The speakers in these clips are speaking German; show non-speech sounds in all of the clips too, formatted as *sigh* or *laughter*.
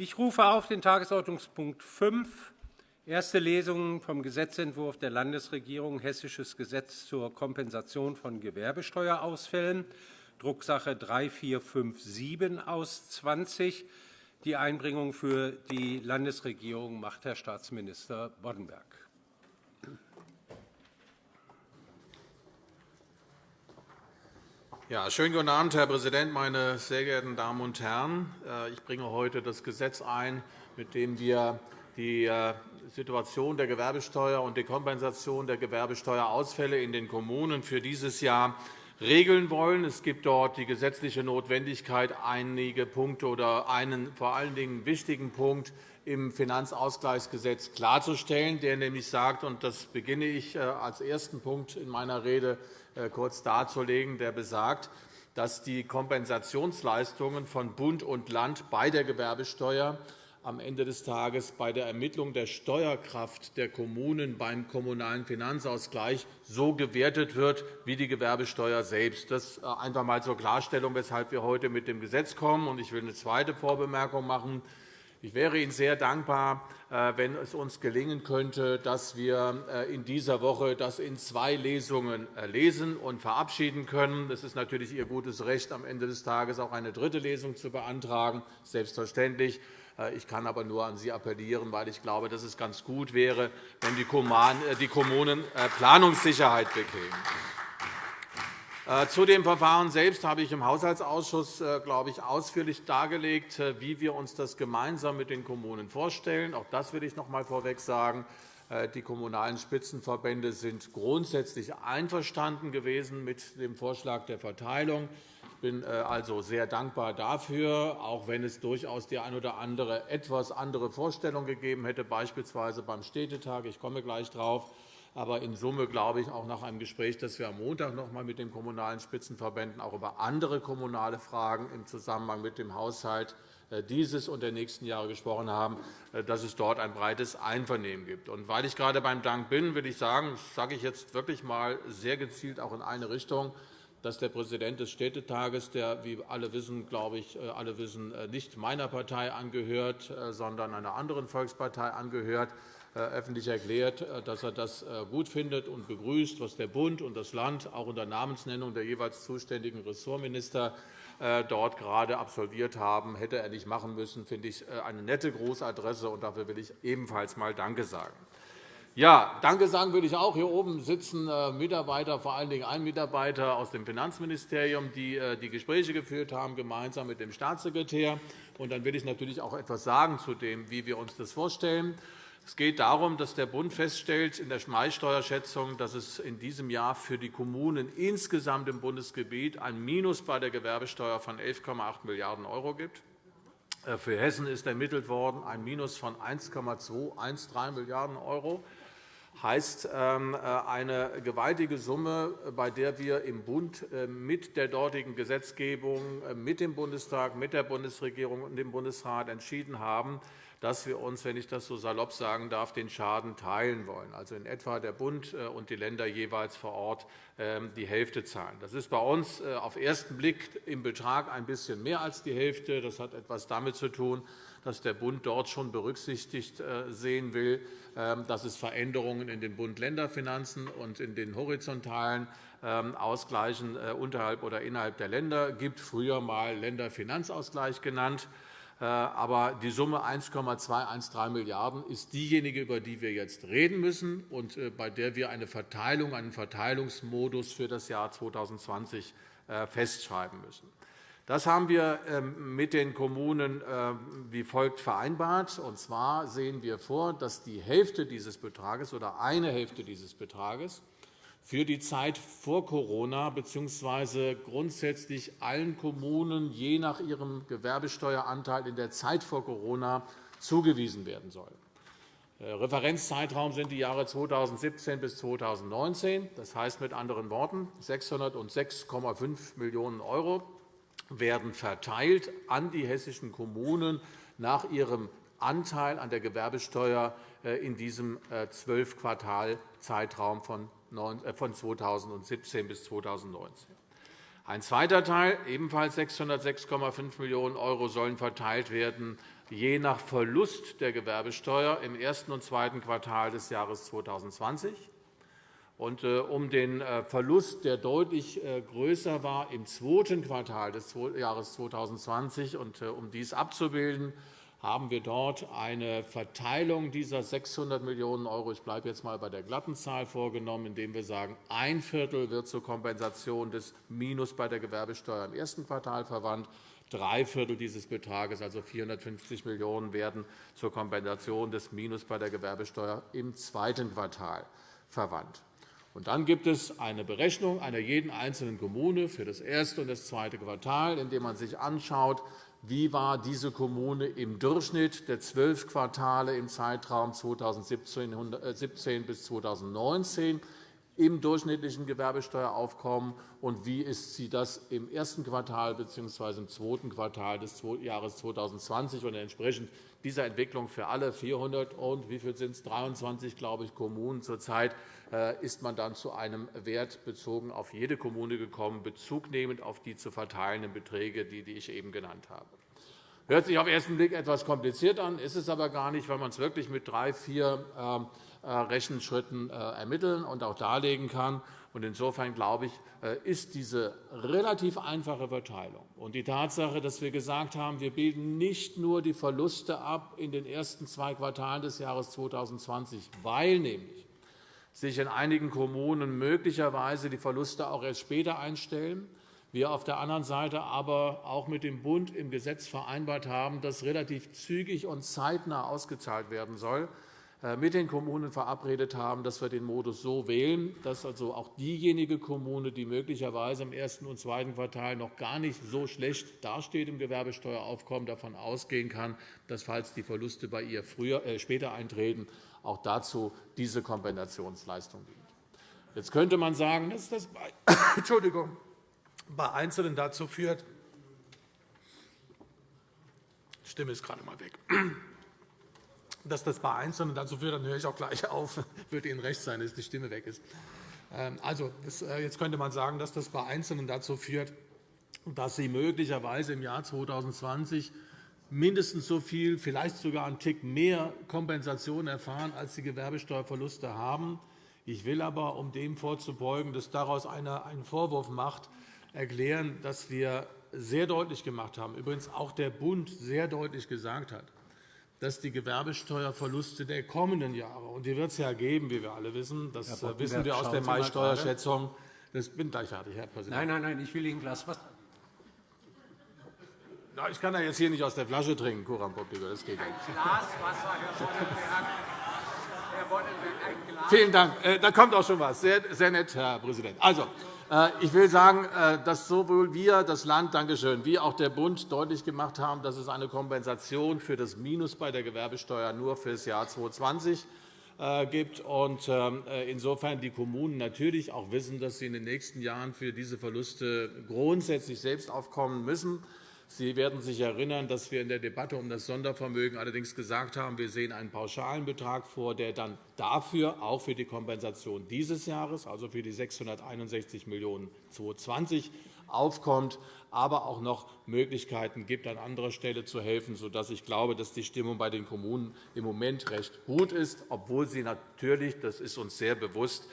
Ich rufe auf den Tagesordnungspunkt 5, erste Lesung vom Gesetzentwurf der Landesregierung Hessisches Gesetz zur Kompensation von Gewerbesteuerausfällen, Drucksache 3457 aus 20. Die Einbringung für die Landesregierung macht Herr Staatsminister Boddenberg. Ja, schönen guten Abend, Herr Präsident, meine sehr geehrten Damen und Herren! Äh, ich bringe heute das Gesetz ein, mit dem wir die äh, Situation der Gewerbesteuer und die Kompensation der Gewerbesteuerausfälle in den Kommunen für dieses Jahr regeln wollen. Es gibt dort die gesetzliche Notwendigkeit, einige Punkte oder einen vor allen Dingen wichtigen Punkt im Finanzausgleichsgesetz klarzustellen, der nämlich sagt, und das beginne ich äh, als ersten Punkt in meiner Rede äh, kurz darzulegen, der besagt, dass die Kompensationsleistungen von Bund und Land bei der Gewerbesteuer am Ende des Tages bei der Ermittlung der Steuerkraft der Kommunen beim Kommunalen Finanzausgleich so gewertet wird wie die Gewerbesteuer selbst. Das äh, einfach einmal zur Klarstellung, weshalb wir heute mit dem Gesetz kommen. Ich will eine zweite Vorbemerkung machen. Ich wäre Ihnen sehr dankbar, äh, wenn es uns gelingen könnte, dass wir äh, in dieser Woche das in zwei Lesungen äh, lesen und verabschieden können. Es ist natürlich Ihr gutes Recht, am Ende des Tages auch eine dritte Lesung zu beantragen, selbstverständlich. Ich kann aber nur an Sie appellieren, weil ich glaube, dass es ganz gut wäre, wenn die Kommunen Planungssicherheit bekämen. Äh, zu dem Verfahren selbst habe ich im Haushaltsausschuss äh, glaube ich, ausführlich dargelegt, äh, wie wir uns das gemeinsam mit den Kommunen vorstellen. Auch das will ich noch einmal vorweg sagen. Die Kommunalen Spitzenverbände sind grundsätzlich einverstanden gewesen mit dem Vorschlag der Verteilung. Ich bin also sehr dankbar dafür, auch wenn es durchaus die eine oder andere etwas andere Vorstellung gegeben hätte, beispielsweise beim Städtetag. Ich komme gleich darauf. Aber in Summe glaube ich auch nach einem Gespräch, das wir am Montag noch einmal mit den Kommunalen Spitzenverbänden auch über andere kommunale Fragen im Zusammenhang mit dem Haushalt äh, dieses und der nächsten Jahre gesprochen haben, äh, dass es dort ein breites Einvernehmen gibt. Und weil ich gerade beim Dank bin, will ich sagen, das sage ich jetzt wirklich einmal sehr gezielt auch in eine Richtung, dass der Präsident des Städtetages, der, wie alle wissen, glaube ich, äh, alle wissen, nicht meiner Partei angehört, sondern einer anderen Volkspartei angehört, öffentlich erklärt, äh, dass er das äh, gut findet und begrüßt, was der Bund und das Land auch unter Namensnennung der jeweils zuständigen Ressortminister dort gerade absolviert haben, hätte er nicht machen müssen, finde ich eine nette Großadresse, und dafür will ich ebenfalls einmal Danke sagen. Ja, Danke sagen würde ich auch. Hier oben sitzen Mitarbeiter, vor allen Dingen ein Mitarbeiter aus dem Finanzministerium, die die Gespräche geführt haben, gemeinsam mit dem Staatssekretär. Und dann will ich natürlich auch etwas sagen zu dem, wie wir uns das vorstellen. Es geht darum, dass der Bund feststellt in der Schmalsteuerschätzung, dass es in diesem Jahr für die Kommunen insgesamt im Bundesgebiet ein Minus bei der Gewerbesteuer von 11,8 Milliarden € gibt. Äh, für Hessen ist ermittelt worden ein Minus von 1,213 Milliarden €. Das heißt ähm, äh, eine gewaltige Summe, bei der wir im Bund äh, mit der dortigen Gesetzgebung, mit dem Bundestag, mit der Bundesregierung und dem Bundesrat entschieden haben, dass wir uns, wenn ich das so salopp sagen darf, den Schaden teilen wollen. Also in etwa der Bund äh, und die Länder jeweils vor Ort ähm, die Hälfte zahlen. Das ist bei uns äh, auf den ersten Blick im Betrag ein bisschen mehr als die Hälfte. Das hat etwas damit zu tun, dass der Bund dort schon berücksichtigt äh, sehen will, ähm, dass es Veränderungen in den Bund-Länder-Finanzen und in den horizontalen ähm, Ausgleichen unterhalb oder innerhalb der Länder gibt, früher einmal Länderfinanzausgleich genannt. Äh, aber die Summe 1,213 Milliarden € ist diejenige, über die wir jetzt reden müssen und äh, bei der wir eine Verteilung, einen Verteilungsmodus für das Jahr 2020 äh, festschreiben müssen. Das haben wir ähm, mit den Kommunen wie folgt vereinbart. Und zwar sehen wir vor, dass die Hälfte dieses Betrages oder eine Hälfte dieses Betrages für die Zeit vor Corona bzw. grundsätzlich allen Kommunen je nach ihrem Gewerbesteueranteil in der Zeit vor Corona zugewiesen werden soll. Referenzzeitraum sind die Jahre 2017 bis 2019. Das heißt mit anderen Worten, 606,5 Millionen € werden verteilt an die hessischen Kommunen nach ihrem Anteil an der Gewerbesteuer äh, in diesem äh, Zwölf-Quartal-Zeitraum äh, von 2017 bis 2019. Ein zweiter Teil, ebenfalls 606,5 Millionen € sollen verteilt werden je nach Verlust der Gewerbesteuer im ersten und zweiten Quartal des Jahres 2020. Und, äh, um den äh, Verlust, der deutlich äh, größer war im zweiten Quartal des Jahres 2020, und um dies abzubilden, haben wir dort eine Verteilung dieser 600 Millionen €, ich bleibe jetzt einmal bei der glatten Zahl, vorgenommen, indem wir sagen, ein Viertel wird zur Kompensation des Minus bei der Gewerbesteuer im ersten Quartal verwandt, drei Viertel dieses Betrages, also 450 Millionen €, werden zur Kompensation des Minus bei der Gewerbesteuer im zweiten Quartal verwandt. Und dann gibt es eine Berechnung einer jeden einzelnen Kommune für das erste und das zweite Quartal, indem man sich anschaut, wie war diese Kommune im Durchschnitt der zwölf Quartale im Zeitraum 2017 bis 2019 im durchschnittlichen Gewerbesteueraufkommen und wie ist sie das im ersten Quartal bzw. im zweiten Quartal des Jahres 2020 und entsprechend dieser Entwicklung für alle 400 und wie viel sind es 23 glaube ich Kommunen zurzeit äh, ist man dann zu einem Wert bezogen auf jede Kommune gekommen, bezugnehmend auf die zu verteilenden Beträge, die ich eben genannt habe. Hört sich auf den ersten Blick etwas kompliziert an, ist es aber gar nicht, weil man es wirklich mit drei, vier ähm, äh, Rechenschritten äh, ermitteln und auch darlegen kann. Insofern glaube ich, ist diese relativ einfache Verteilung und die Tatsache, dass wir gesagt haben, wir bilden nicht nur die Verluste ab in den ersten zwei Quartalen des Jahres 2020, weil nämlich sich in einigen Kommunen möglicherweise die Verluste auch erst später einstellen. Wir auf der anderen Seite aber auch mit dem Bund im Gesetz vereinbart haben, dass relativ zügig und zeitnah ausgezahlt werden soll, äh, mit den Kommunen verabredet haben, dass wir den Modus so wählen, dass also auch diejenige Kommune, die möglicherweise im ersten und zweiten Quartal noch gar nicht so schlecht dasteht im Gewerbesteueraufkommen, davon ausgehen kann, dass, falls die Verluste bei ihr früher, äh, später eintreten, auch dazu diese Kompensationsleistung dient. Jetzt könnte man sagen, dass das bei, *coughs* Entschuldigung, bei Einzelnen dazu führt, die Stimme ist gerade einmal weg, dass das bei Einzelnen dazu führt, dann höre ich auch gleich auf, *laughs* wird Ihnen recht sein, dass die Stimme weg ist. Ähm, also, äh, jetzt könnte man sagen, dass das bei Einzelnen dazu führt, dass sie möglicherweise im Jahr 2020 mindestens so viel, vielleicht sogar einen Tick mehr Kompensation erfahren, als die Gewerbesteuerverluste haben. Ich will aber, um dem vorzubeugen, dass daraus einer einen Vorwurf macht, erklären, dass wir sehr deutlich gemacht haben, übrigens auch der Bund sehr deutlich gesagt hat, dass die Gewerbesteuerverluste der kommenden Jahre, und die wird es ja geben, wie wir alle wissen, das wissen wir aus der Mai-Steuerschätzung. Ich bin gleich fertig, Herr Präsident. Nein, nein, nein, ich will Ihnen ein Glas Wasser. Ich kann ja jetzt hier nicht aus der Flasche trinken, Coram Das geht nicht. Ein Glas Wasser, Herr Boddenberg. Vielen Dank. Äh, da kommt auch schon was. Sehr, sehr nett, Herr Präsident. Also, äh, ich will sagen, äh, dass sowohl wir, das Land, Dankeschön, wie auch der Bund deutlich gemacht haben, dass es eine Kompensation für das Minus bei der Gewerbesteuer nur für das Jahr 2020 gibt. Ähm, insofern die Kommunen natürlich auch wissen, dass sie in den nächsten Jahren für diese Verluste grundsätzlich selbst aufkommen müssen. Sie werden sich erinnern, dass wir in der Debatte um das Sondervermögen allerdings gesagt haben, wir sehen einen pauschalen Betrag vor, der dann dafür auch für die Kompensation dieses Jahres, also für die 661 Millionen € 2020, aufkommt, aber auch noch Möglichkeiten gibt, an anderer Stelle zu helfen, sodass ich glaube, dass die Stimmung bei den Kommunen im Moment recht gut ist, obwohl sie natürlich, das ist uns sehr bewusst,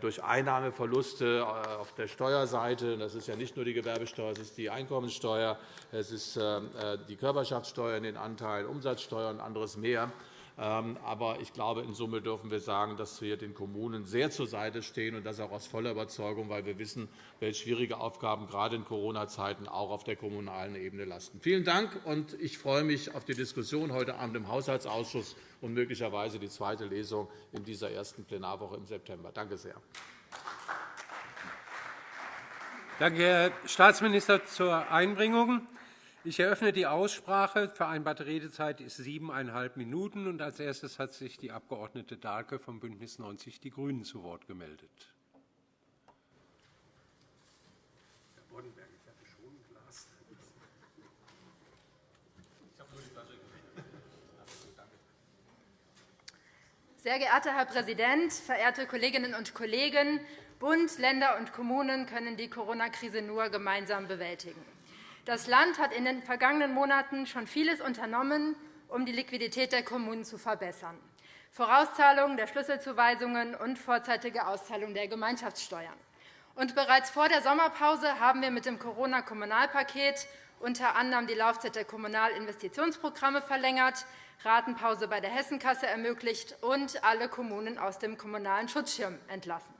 durch Einnahmeverluste äh, auf der Steuerseite. Das ist ja nicht nur die Gewerbesteuer, es ist die Einkommensteuer, es ist äh, die Körperschaftssteuer in den Anteilen, Umsatzsteuer und anderes mehr. Ähm, aber ich glaube, in Summe dürfen wir sagen, dass wir den Kommunen sehr zur Seite stehen, und das auch aus voller Überzeugung, weil wir wissen, welche schwierige Aufgaben gerade in Corona-Zeiten auch auf der kommunalen Ebene lasten. Vielen Dank, und ich freue mich auf die Diskussion heute Abend im Haushaltsausschuss und möglicherweise die zweite Lesung in dieser ersten Plenarwoche im September. Danke sehr. Danke, Herr Staatsminister, zur Einbringung. Ich eröffne die Aussprache. Vereinbarte Redezeit ist siebeneinhalb Minuten. Und als erstes hat sich die Abg. Dahlke vom BÜNDNIS 90 die GRÜNEN zu Wort gemeldet. Sehr geehrter Herr Präsident, verehrte Kolleginnen und Kollegen! Bund, Länder und Kommunen können die Corona-Krise nur gemeinsam bewältigen. Das Land hat in den vergangenen Monaten schon vieles unternommen, um die Liquidität der Kommunen zu verbessern. Vorauszahlung der Schlüsselzuweisungen und vorzeitige Auszahlung der Gemeinschaftssteuern. Und bereits vor der Sommerpause haben wir mit dem Corona-Kommunalpaket unter anderem die Laufzeit der Kommunalinvestitionsprogramme verlängert, Ratenpause bei der Hessenkasse ermöglicht und alle Kommunen aus dem Kommunalen Schutzschirm entlassen.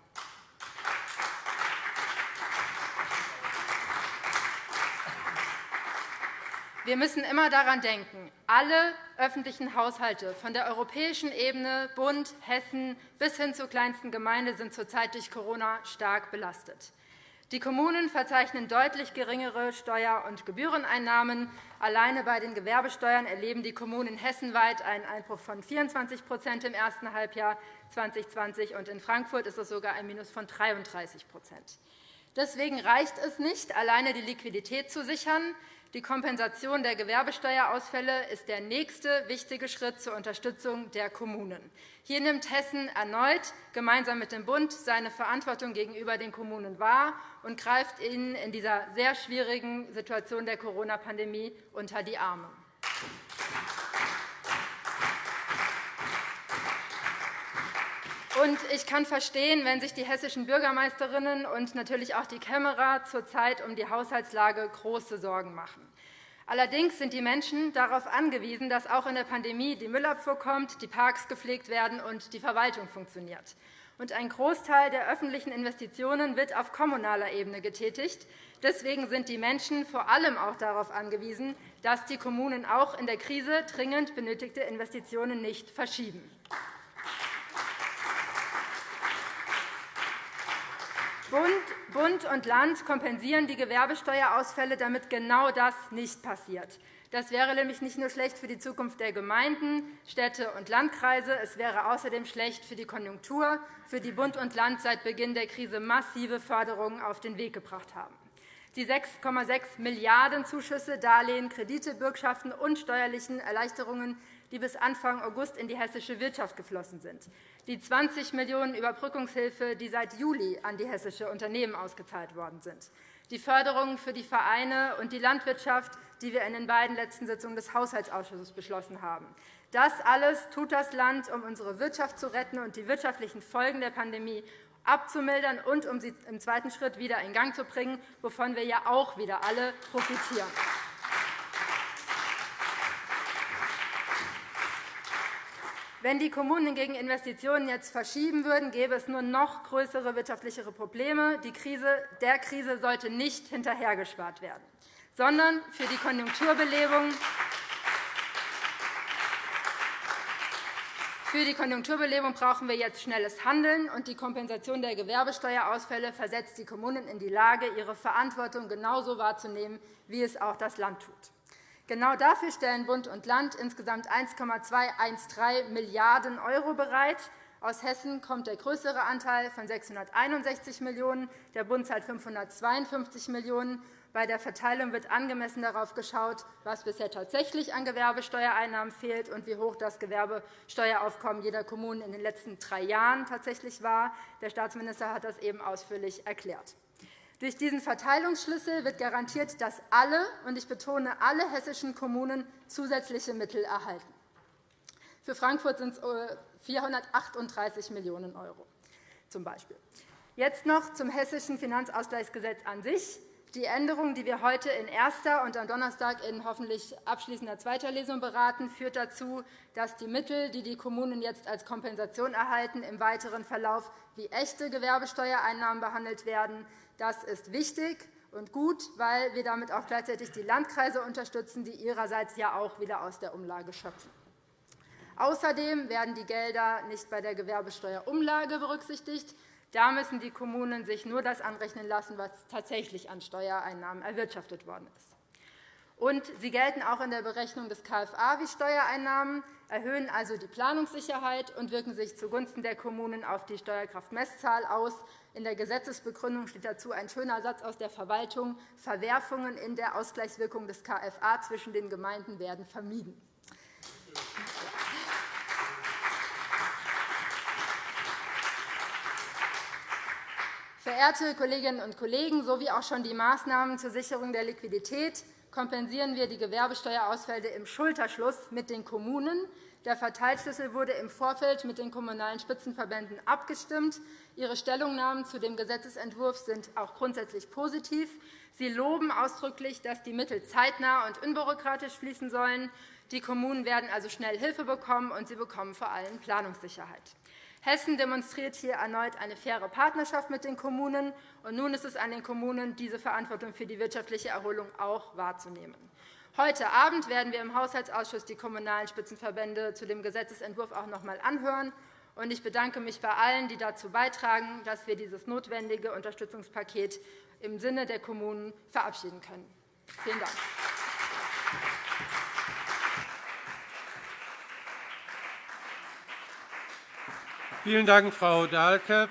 Wir müssen immer daran denken, alle öffentlichen Haushalte von der europäischen Ebene, Bund, Hessen bis hin zur kleinsten Gemeinde sind zurzeit durch Corona stark belastet. Die Kommunen verzeichnen deutlich geringere Steuer- und Gebühreneinnahmen. Alleine bei den Gewerbesteuern erleben die Kommunen hessenweit einen Einbruch von 24% im ersten Halbjahr 2020, und in Frankfurt ist es sogar ein Minus von 33% Deswegen reicht es nicht, alleine die Liquidität zu sichern. Die Kompensation der Gewerbesteuerausfälle ist der nächste wichtige Schritt zur Unterstützung der Kommunen. Hier nimmt Hessen erneut gemeinsam mit dem Bund seine Verantwortung gegenüber den Kommunen wahr und greift ihnen in dieser sehr schwierigen Situation der Corona-Pandemie unter die Arme. Und ich kann verstehen, wenn sich die hessischen Bürgermeisterinnen und natürlich auch die Kämmerer zurzeit um die Haushaltslage große Sorgen machen. Allerdings sind die Menschen darauf angewiesen, dass auch in der Pandemie die Müllabfuhr kommt, die Parks gepflegt werden und die Verwaltung funktioniert. Und ein Großteil der öffentlichen Investitionen wird auf kommunaler Ebene getätigt. Deswegen sind die Menschen vor allem auch darauf angewiesen, dass die Kommunen auch in der Krise dringend benötigte Investitionen nicht verschieben. Bund und Land kompensieren die Gewerbesteuerausfälle, damit genau das nicht passiert. Das wäre nämlich nicht nur schlecht für die Zukunft der Gemeinden, Städte und Landkreise, es wäre außerdem schlecht für die Konjunktur, für die Bund und Land seit Beginn der Krise massive Förderungen auf den Weg gebracht haben. Die 6,6 Milliarden € Zuschüsse, Darlehen, Kredite, Bürgschaften und steuerlichen Erleichterungen die bis Anfang August in die hessische Wirtschaft geflossen sind, die 20 Millionen € Überbrückungshilfe, die seit Juli an die hessische Unternehmen ausgezahlt worden sind, die Förderungen für die Vereine und die Landwirtschaft, die wir in den beiden letzten Sitzungen des Haushaltsausschusses beschlossen haben. Das alles tut das Land, um unsere Wirtschaft zu retten und die wirtschaftlichen Folgen der Pandemie abzumildern und um sie im zweiten Schritt wieder in Gang zu bringen, wovon wir ja auch wieder alle profitieren. Wenn die Kommunen hingegen Investitionen jetzt verschieben würden, gäbe es nur noch größere wirtschaftlichere Probleme. Die Krise, der Krise sollte nicht hinterhergespart werden, sondern für die Konjunkturbelebung Für die Konjunkturbelebung brauchen wir jetzt schnelles Handeln, und die Kompensation der Gewerbesteuerausfälle versetzt die Kommunen in die Lage, ihre Verantwortung genauso wahrzunehmen, wie es auch das Land tut. Genau dafür stellen Bund und Land insgesamt 1,213 Milliarden € bereit. Aus Hessen kommt der größere Anteil von 661 Millionen €, der Bund zahlt 552 Millionen €. Bei der Verteilung wird angemessen darauf geschaut, was bisher tatsächlich an Gewerbesteuereinnahmen fehlt und wie hoch das Gewerbesteueraufkommen jeder Kommune in den letzten drei Jahren tatsächlich war. Der Staatsminister hat das eben ausführlich erklärt. Durch diesen Verteilungsschlüssel wird garantiert, dass alle, und ich betone alle hessischen Kommunen zusätzliche Mittel erhalten. Für Frankfurt sind es 438 Millionen €. Zum Beispiel. Jetzt noch zum Hessischen Finanzausgleichsgesetz an sich. Die Änderung, die wir heute in erster und am Donnerstag in hoffentlich abschließender zweiter Lesung beraten, führt dazu, dass die Mittel, die die Kommunen jetzt als Kompensation erhalten, im weiteren Verlauf wie echte Gewerbesteuereinnahmen behandelt werden. Das ist wichtig und gut, weil wir damit auch gleichzeitig die Landkreise unterstützen, die ihrerseits ja auch wieder aus der Umlage schöpfen. Außerdem werden die Gelder nicht bei der Gewerbesteuerumlage berücksichtigt. Da müssen die Kommunen sich nur das anrechnen lassen, was tatsächlich an Steuereinnahmen erwirtschaftet worden ist. Und sie gelten auch in der Berechnung des KFA wie Steuereinnahmen, erhöhen also die Planungssicherheit und wirken sich zugunsten der Kommunen auf die Steuerkraftmesszahl aus. In der Gesetzesbegründung steht dazu ein schöner Satz aus der Verwaltung. Verwerfungen in der Ausgleichswirkung des KFA zwischen den Gemeinden werden vermieden. Verehrte Kolleginnen und Kollegen, so wie auch schon die Maßnahmen zur Sicherung der Liquidität kompensieren wir die Gewerbesteuerausfälle im Schulterschluss mit den Kommunen. Der Verteilschlüssel wurde im Vorfeld mit den Kommunalen Spitzenverbänden abgestimmt. Ihre Stellungnahmen zu dem Gesetzentwurf sind auch grundsätzlich positiv. Sie loben ausdrücklich, dass die Mittel zeitnah und unbürokratisch fließen sollen. Die Kommunen werden also schnell Hilfe bekommen, und sie bekommen vor allem Planungssicherheit. Hessen demonstriert hier erneut eine faire Partnerschaft mit den Kommunen. Und nun ist es an den Kommunen, diese Verantwortung für die wirtschaftliche Erholung auch wahrzunehmen. Heute Abend werden wir im Haushaltsausschuss die Kommunalen Spitzenverbände zu dem Gesetzentwurf auch noch einmal anhören. Ich bedanke mich bei allen, die dazu beitragen, dass wir dieses notwendige Unterstützungspaket im Sinne der Kommunen verabschieden können. Vielen Dank. Vielen Dank, Frau Dahlke.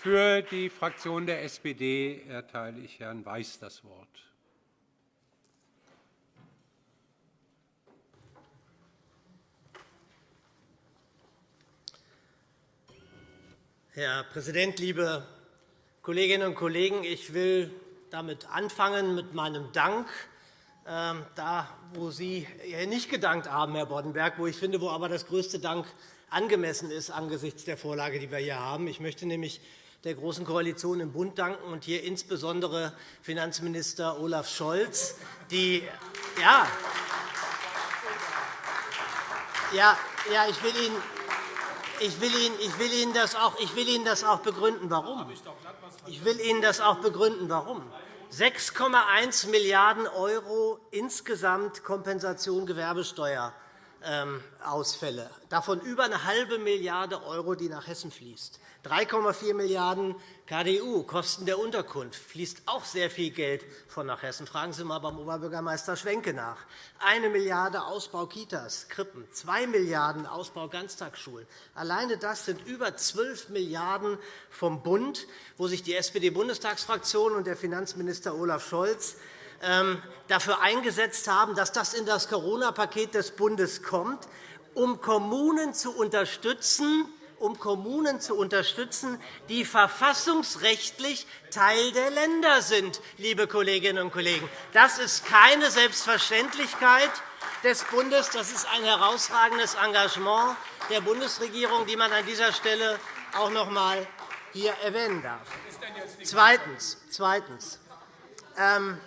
Für die Fraktion der SPD erteile ich Herrn Weiß das Wort. Herr Präsident, liebe Kolleginnen und Kollegen! Ich will damit anfangen mit meinem Dank ähm, da, wo Sie nicht gedankt haben, Herr Boddenberg, wo ich finde, wo aber das größte Dank angemessen ist angesichts der Vorlage, die wir hier haben. Ich möchte nämlich der Großen Koalition im Bund danken und hier insbesondere Finanzminister Olaf Scholz, die ja, ja, ich will Ihnen ich will, Ihnen, ich, will Ihnen das auch, ich will Ihnen das auch begründen, warum. Ich will Ihnen das auch begründen, warum. 6,1 Milliarden € insgesamt Kompensation Gewerbesteuer Ausfälle, davon über eine halbe Milliarde €, die nach Hessen fließt. 3,4 Milliarden € KDU, Kosten der Unterkunft, fließt auch sehr viel Geld von nach Hessen. Fragen Sie einmal beim Oberbürgermeister Schwenke nach. 1 Milliarde € Ausbau Kitas, Krippen, 2 Milliarden € Ausbau Ganztagsschulen. Alleine das sind über 12 Milliarden € vom Bund, wo sich die SPD-Bundestagsfraktion und der Finanzminister Olaf Scholz ähm, dafür eingesetzt haben, dass das in das Corona-Paket des Bundes kommt, um Kommunen zu unterstützen, um Kommunen zu unterstützen, die verfassungsrechtlich Teil der Länder sind. Liebe Kolleginnen und Kollegen. Das ist keine Selbstverständlichkeit des Bundes. Das ist ein herausragendes Engagement der Bundesregierung, die man an dieser Stelle auch noch einmal hier erwähnen darf. Zweitens. Zweitens. Ähm,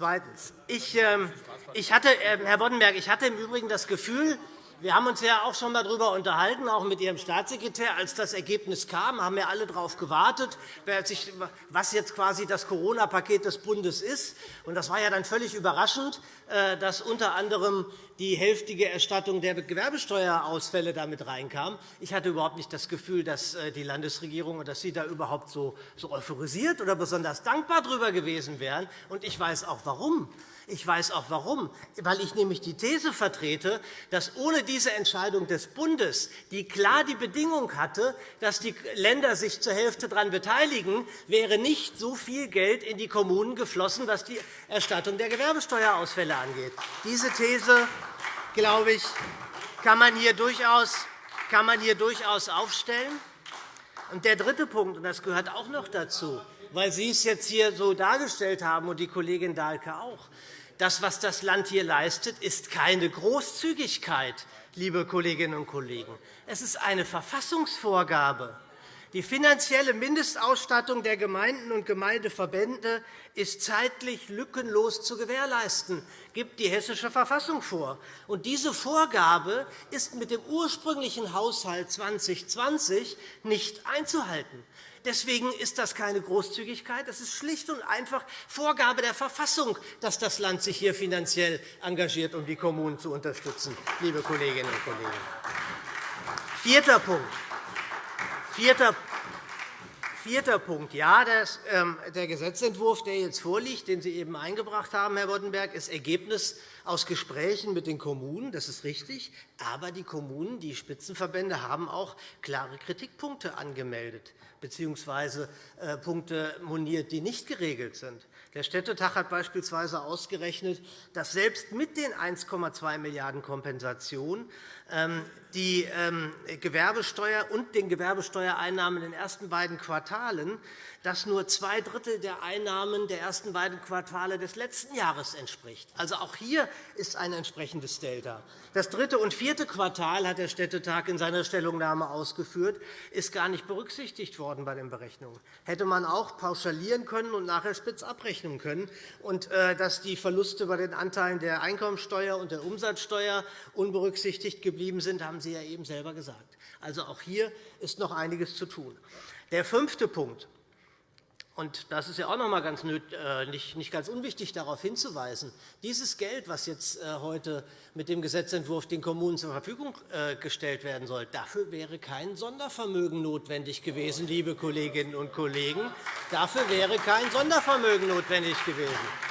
Zweitens. Ich, ähm, ich hatte, ähm, Herr Boddenberg, ich hatte im Übrigen das Gefühl, wir haben uns ja auch schon einmal darüber unterhalten, auch mit Ihrem Staatssekretär. Als das Ergebnis kam, haben wir alle darauf gewartet, was jetzt quasi das Corona-Paket des Bundes ist. Das war ja dann völlig überraschend, äh, dass unter anderem die hälftige Erstattung der Gewerbesteuerausfälle damit reinkam. Ich hatte überhaupt nicht das Gefühl, dass äh, die Landesregierung und dass Sie da überhaupt so euphorisiert oder besonders dankbar darüber gewesen wären. Ich weiß auch, warum. Ich weiß auch warum, weil ich nämlich die These vertrete, dass ohne diese Entscheidung des Bundes, die klar die Bedingung hatte, dass die Länder sich zur Hälfte daran beteiligen, wäre nicht so viel Geld in die Kommunen geflossen, was die Erstattung der Gewerbesteuerausfälle angeht. Diese These, glaube ich, kann man hier durchaus, kann man hier durchaus aufstellen. Und der dritte Punkt, und das gehört auch noch dazu, weil Sie es jetzt hier so dargestellt haben und die Kollegin Dahlke auch. Das, was das Land hier leistet, ist keine Großzügigkeit, liebe Kolleginnen und Kollegen. Es ist eine Verfassungsvorgabe. Die finanzielle Mindestausstattung der Gemeinden und Gemeindeverbände ist zeitlich lückenlos zu gewährleisten, gibt die Hessische Verfassung vor. diese Vorgabe ist mit dem ursprünglichen Haushalt 2020 nicht einzuhalten. Deswegen ist das keine Großzügigkeit. Es ist schlicht und einfach Vorgabe der Verfassung, dass das Land sich hier finanziell engagiert, um die Kommunen zu unterstützen, liebe Kolleginnen und Kollegen. Vierter Punkt. Vierter Vierter Punkt. Ja, ähm, der Gesetzentwurf, der jetzt vorliegt, den Sie eben eingebracht haben, Herr Boddenberg, ist Ergebnis aus Gesprächen mit den Kommunen. Das ist richtig. Aber die Kommunen, die Spitzenverbände, haben auch klare Kritikpunkte angemeldet bzw. Äh, Punkte moniert, die nicht geregelt sind. Der Städtetag hat beispielsweise ausgerechnet, dass selbst mit den 1,2 Milliarden € Kompensation die ähm, Gewerbesteuer und den Gewerbesteuereinnahmen in den ersten beiden Quartalen das nur zwei Drittel der Einnahmen der ersten beiden Quartale des letzten Jahres entspricht. Also auch hier ist ein entsprechendes Delta. Das dritte und vierte Quartal, hat der Städtetag in seiner Stellungnahme ausgeführt, ist gar nicht berücksichtigt worden bei den Berechnungen. Hätte man auch pauschalieren können und nachher spitz abrechnen können. Und äh, dass die Verluste bei den Anteilen der Einkommensteuer und der Umsatzsteuer unberücksichtigt geblieben sind, haben Sie ja eben selber gesagt. Also auch hier ist noch einiges zu tun. Der fünfte Punkt. Und das ist ja auch noch einmal ganz äh, nicht ganz unwichtig, darauf hinzuweisen. Dieses Geld, das jetzt äh, heute mit dem Gesetzentwurf den Kommunen zur Verfügung äh, gestellt werden soll, dafür wäre kein Sondervermögen notwendig gewesen, liebe Kolleginnen und Kollegen. Dafür wäre kein Sondervermögen notwendig gewesen.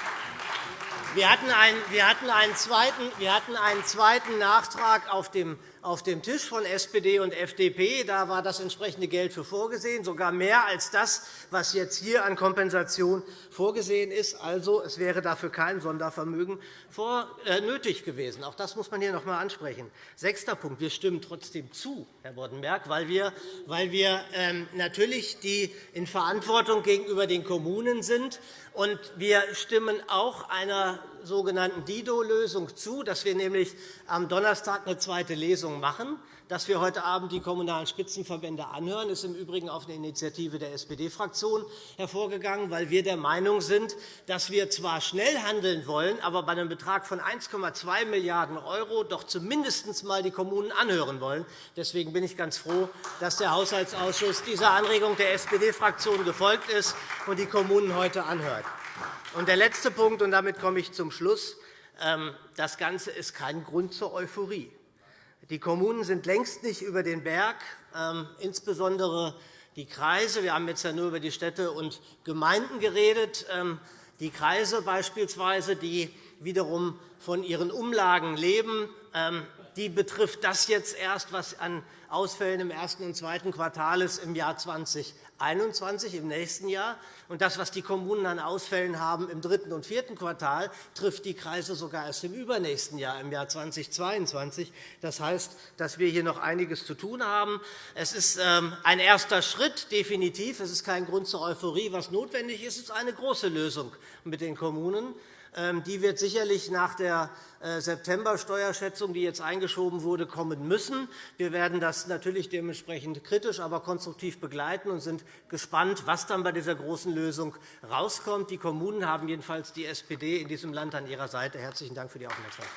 Wir hatten einen, zweiten Nachtrag auf dem auf dem Tisch von SPD und FDP. Da war das entsprechende Geld für vorgesehen, sogar mehr als das, was jetzt hier an Kompensation vorgesehen ist. Also, es wäre dafür kein Sondervermögen äh, nötig gewesen. Auch das muss man hier noch einmal ansprechen. Sechster Punkt. Wir stimmen trotzdem zu, Herr Boddenberg, weil wir, weil wir ähm, natürlich die in Verantwortung gegenüber den Kommunen sind. Und wir stimmen auch einer sogenannten Dido-Lösung zu, dass wir nämlich am Donnerstag eine zweite Lesung machen. Dass wir heute Abend die Kommunalen Spitzenverbände anhören, ist im Übrigen auf eine Initiative der SPD-Fraktion hervorgegangen, weil wir der Meinung sind, dass wir zwar schnell handeln wollen, aber bei einem Betrag von 1,2 Milliarden € doch zumindest einmal die Kommunen anhören wollen. Deswegen bin ich ganz froh, dass der Haushaltsausschuss dieser Anregung der SPD-Fraktion gefolgt ist und die Kommunen heute anhört. Und der letzte Punkt, und damit komme ich zum Schluss. Ähm, das Ganze ist kein Grund zur Euphorie. Die Kommunen sind längst nicht über den Berg, ähm, insbesondere die Kreise. Wir haben jetzt ja nur über die Städte und Gemeinden geredet. Ähm, die Kreise beispielsweise, die wiederum von ihren Umlagen leben, die betrifft das jetzt erst, was an Ausfällen im ersten und zweiten Quartal ist im Jahr 20 2021, im nächsten Jahr. Und das, was die Kommunen an Ausfällen haben im dritten und vierten Quartal, trifft die Kreise sogar erst im übernächsten Jahr, im Jahr 2022. Das heißt, dass wir hier noch einiges zu tun haben. Es ist ähm, ein erster Schritt, definitiv. Es ist kein Grund zur Euphorie. Was notwendig ist, ist eine große Lösung mit den Kommunen. Ähm, die wird sicherlich nach der äh, September-Steuerschätzung, die jetzt eingeschoben wurde, kommen müssen. Wir werden das natürlich dementsprechend kritisch, aber konstruktiv begleiten und sind gespannt, was dann bei dieser großen Lösung herauskommt. Die Kommunen haben jedenfalls die SPD in diesem Land an ihrer Seite. – Herzlichen Dank für die Aufmerksamkeit.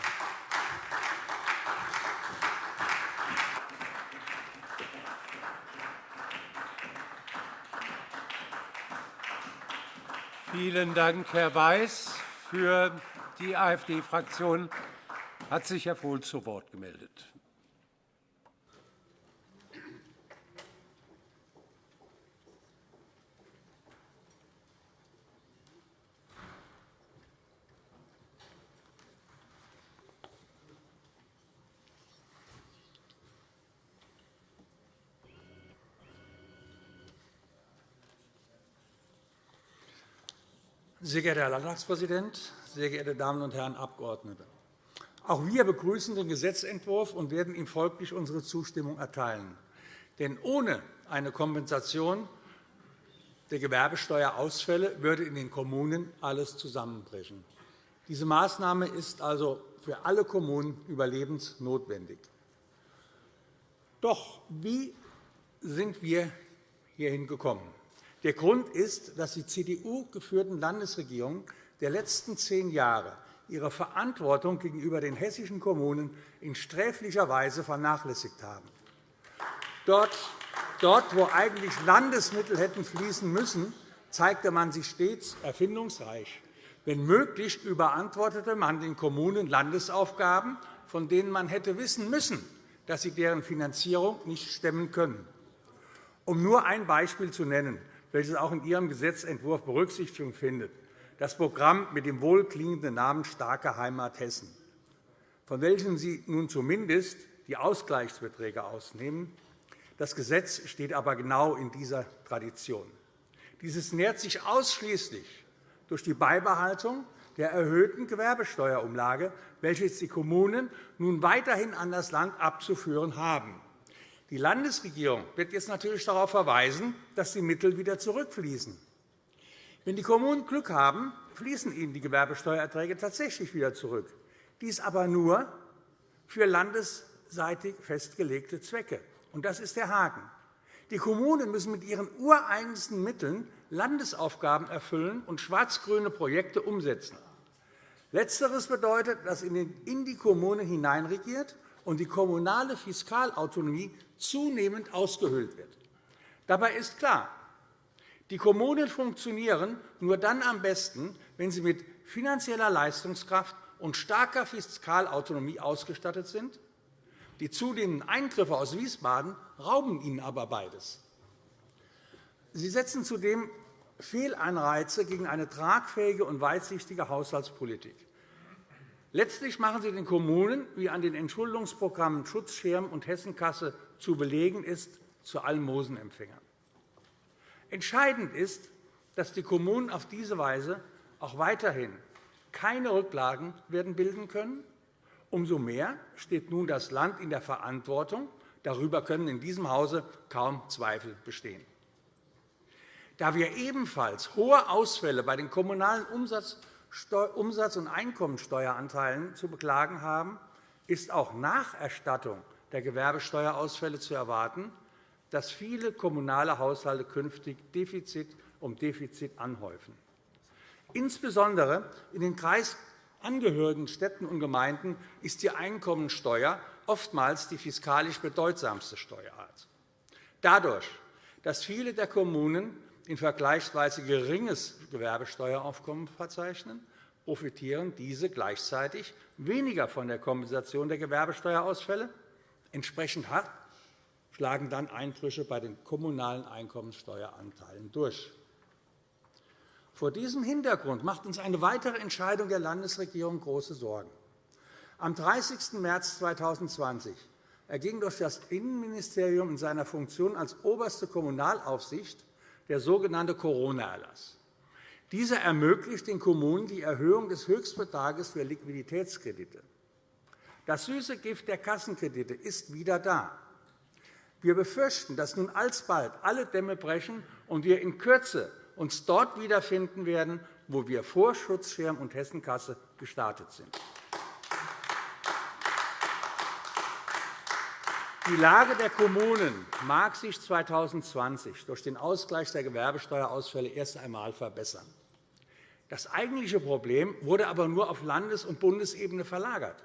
Vielen Dank, Herr Weiß. Für die AfD-Fraktion hat sich Herr Vohl zu Wort gemeldet. Sehr geehrter Herr Landtagspräsident, sehr geehrte Damen und Herren Abgeordnete! Auch wir begrüßen den Gesetzentwurf und werden ihm folglich unsere Zustimmung erteilen. Denn ohne eine Kompensation der Gewerbesteuerausfälle würde in den Kommunen alles zusammenbrechen. Diese Maßnahme ist also für alle Kommunen überlebensnotwendig. Doch wie sind wir hierhin gekommen? Der Grund ist, dass die CDU-geführten Landesregierungen der letzten zehn Jahre ihre Verantwortung gegenüber den hessischen Kommunen in sträflicher Weise vernachlässigt haben. Dort, wo eigentlich Landesmittel hätten fließen müssen, zeigte man sich stets erfindungsreich. Wenn möglich, überantwortete man den Kommunen Landesaufgaben, von denen man hätte wissen müssen, dass sie deren Finanzierung nicht stemmen können. Um nur ein Beispiel zu nennen welches auch in Ihrem Gesetzentwurf Berücksichtigung findet, das Programm mit dem wohlklingenden Namen Starke Heimat Hessen, von welchem Sie nun zumindest die Ausgleichsbeträge ausnehmen. Das Gesetz steht aber genau in dieser Tradition. Dieses nährt sich ausschließlich durch die Beibehaltung der erhöhten Gewerbesteuerumlage, welche die Kommunen nun weiterhin an das Land abzuführen haben. Die Landesregierung wird jetzt natürlich darauf verweisen, dass die Mittel wieder zurückfließen. Wenn die Kommunen Glück haben, fließen ihnen die Gewerbesteuererträge tatsächlich wieder zurück. Dies aber nur für landesseitig festgelegte Zwecke. Und das ist der Haken. Die Kommunen müssen mit ihren ureigensten Mitteln Landesaufgaben erfüllen und schwarz-grüne Projekte umsetzen. Letzteres bedeutet, dass in die Kommunen hineinregiert und die kommunale Fiskalautonomie zunehmend ausgehöhlt wird. Dabei ist klar, die Kommunen funktionieren nur dann am besten, wenn sie mit finanzieller Leistungskraft und starker Fiskalautonomie ausgestattet sind. Die zunehmenden Eingriffe aus Wiesbaden rauben ihnen aber beides. Sie setzen zudem Fehlanreize gegen eine tragfähige und weitsichtige Haushaltspolitik. Letztlich machen Sie den Kommunen, wie an den Entschuldungsprogrammen Schutzschirm und Hessenkasse zu belegen ist, zu Almosenempfängern. Entscheidend ist, dass die Kommunen auf diese Weise auch weiterhin keine Rücklagen werden bilden können. Umso mehr steht nun das Land in der Verantwortung. Darüber können in diesem Hause kaum Zweifel bestehen. Da wir ebenfalls hohe Ausfälle bei den kommunalen Umsatz- und Einkommensteueranteilen zu beklagen haben, ist auch nach Erstattung der Gewerbesteuerausfälle zu erwarten, dass viele kommunale Haushalte künftig Defizit um Defizit anhäufen. Insbesondere in den kreisangehörigen Städten und Gemeinden ist die Einkommensteuer oftmals die fiskalisch bedeutsamste Steuerart. Dadurch, dass viele der Kommunen ein vergleichsweise geringes Gewerbesteueraufkommen verzeichnen, profitieren diese gleichzeitig weniger von der Kompensation der Gewerbesteuerausfälle. Entsprechend hart schlagen dann Einbrüche bei den kommunalen Einkommensteueranteilen durch. Vor diesem Hintergrund macht uns eine weitere Entscheidung der Landesregierung große Sorgen. Am 30. März 2020 erging durch das Innenministerium in seiner Funktion als oberste Kommunalaufsicht der sogenannte Corona-Erlass. Dieser ermöglicht den Kommunen die Erhöhung des Höchstbetrages für Liquiditätskredite. Das süße Gift der Kassenkredite ist wieder da. Wir befürchten, dass nun alsbald alle Dämme brechen und wir in Kürze uns dort wiederfinden werden, wo wir vor Schutzschirm und Hessenkasse gestartet sind. Die Lage der Kommunen mag sich 2020 durch den Ausgleich der Gewerbesteuerausfälle erst einmal verbessern. Das eigentliche Problem wurde aber nur auf Landes- und Bundesebene verlagert.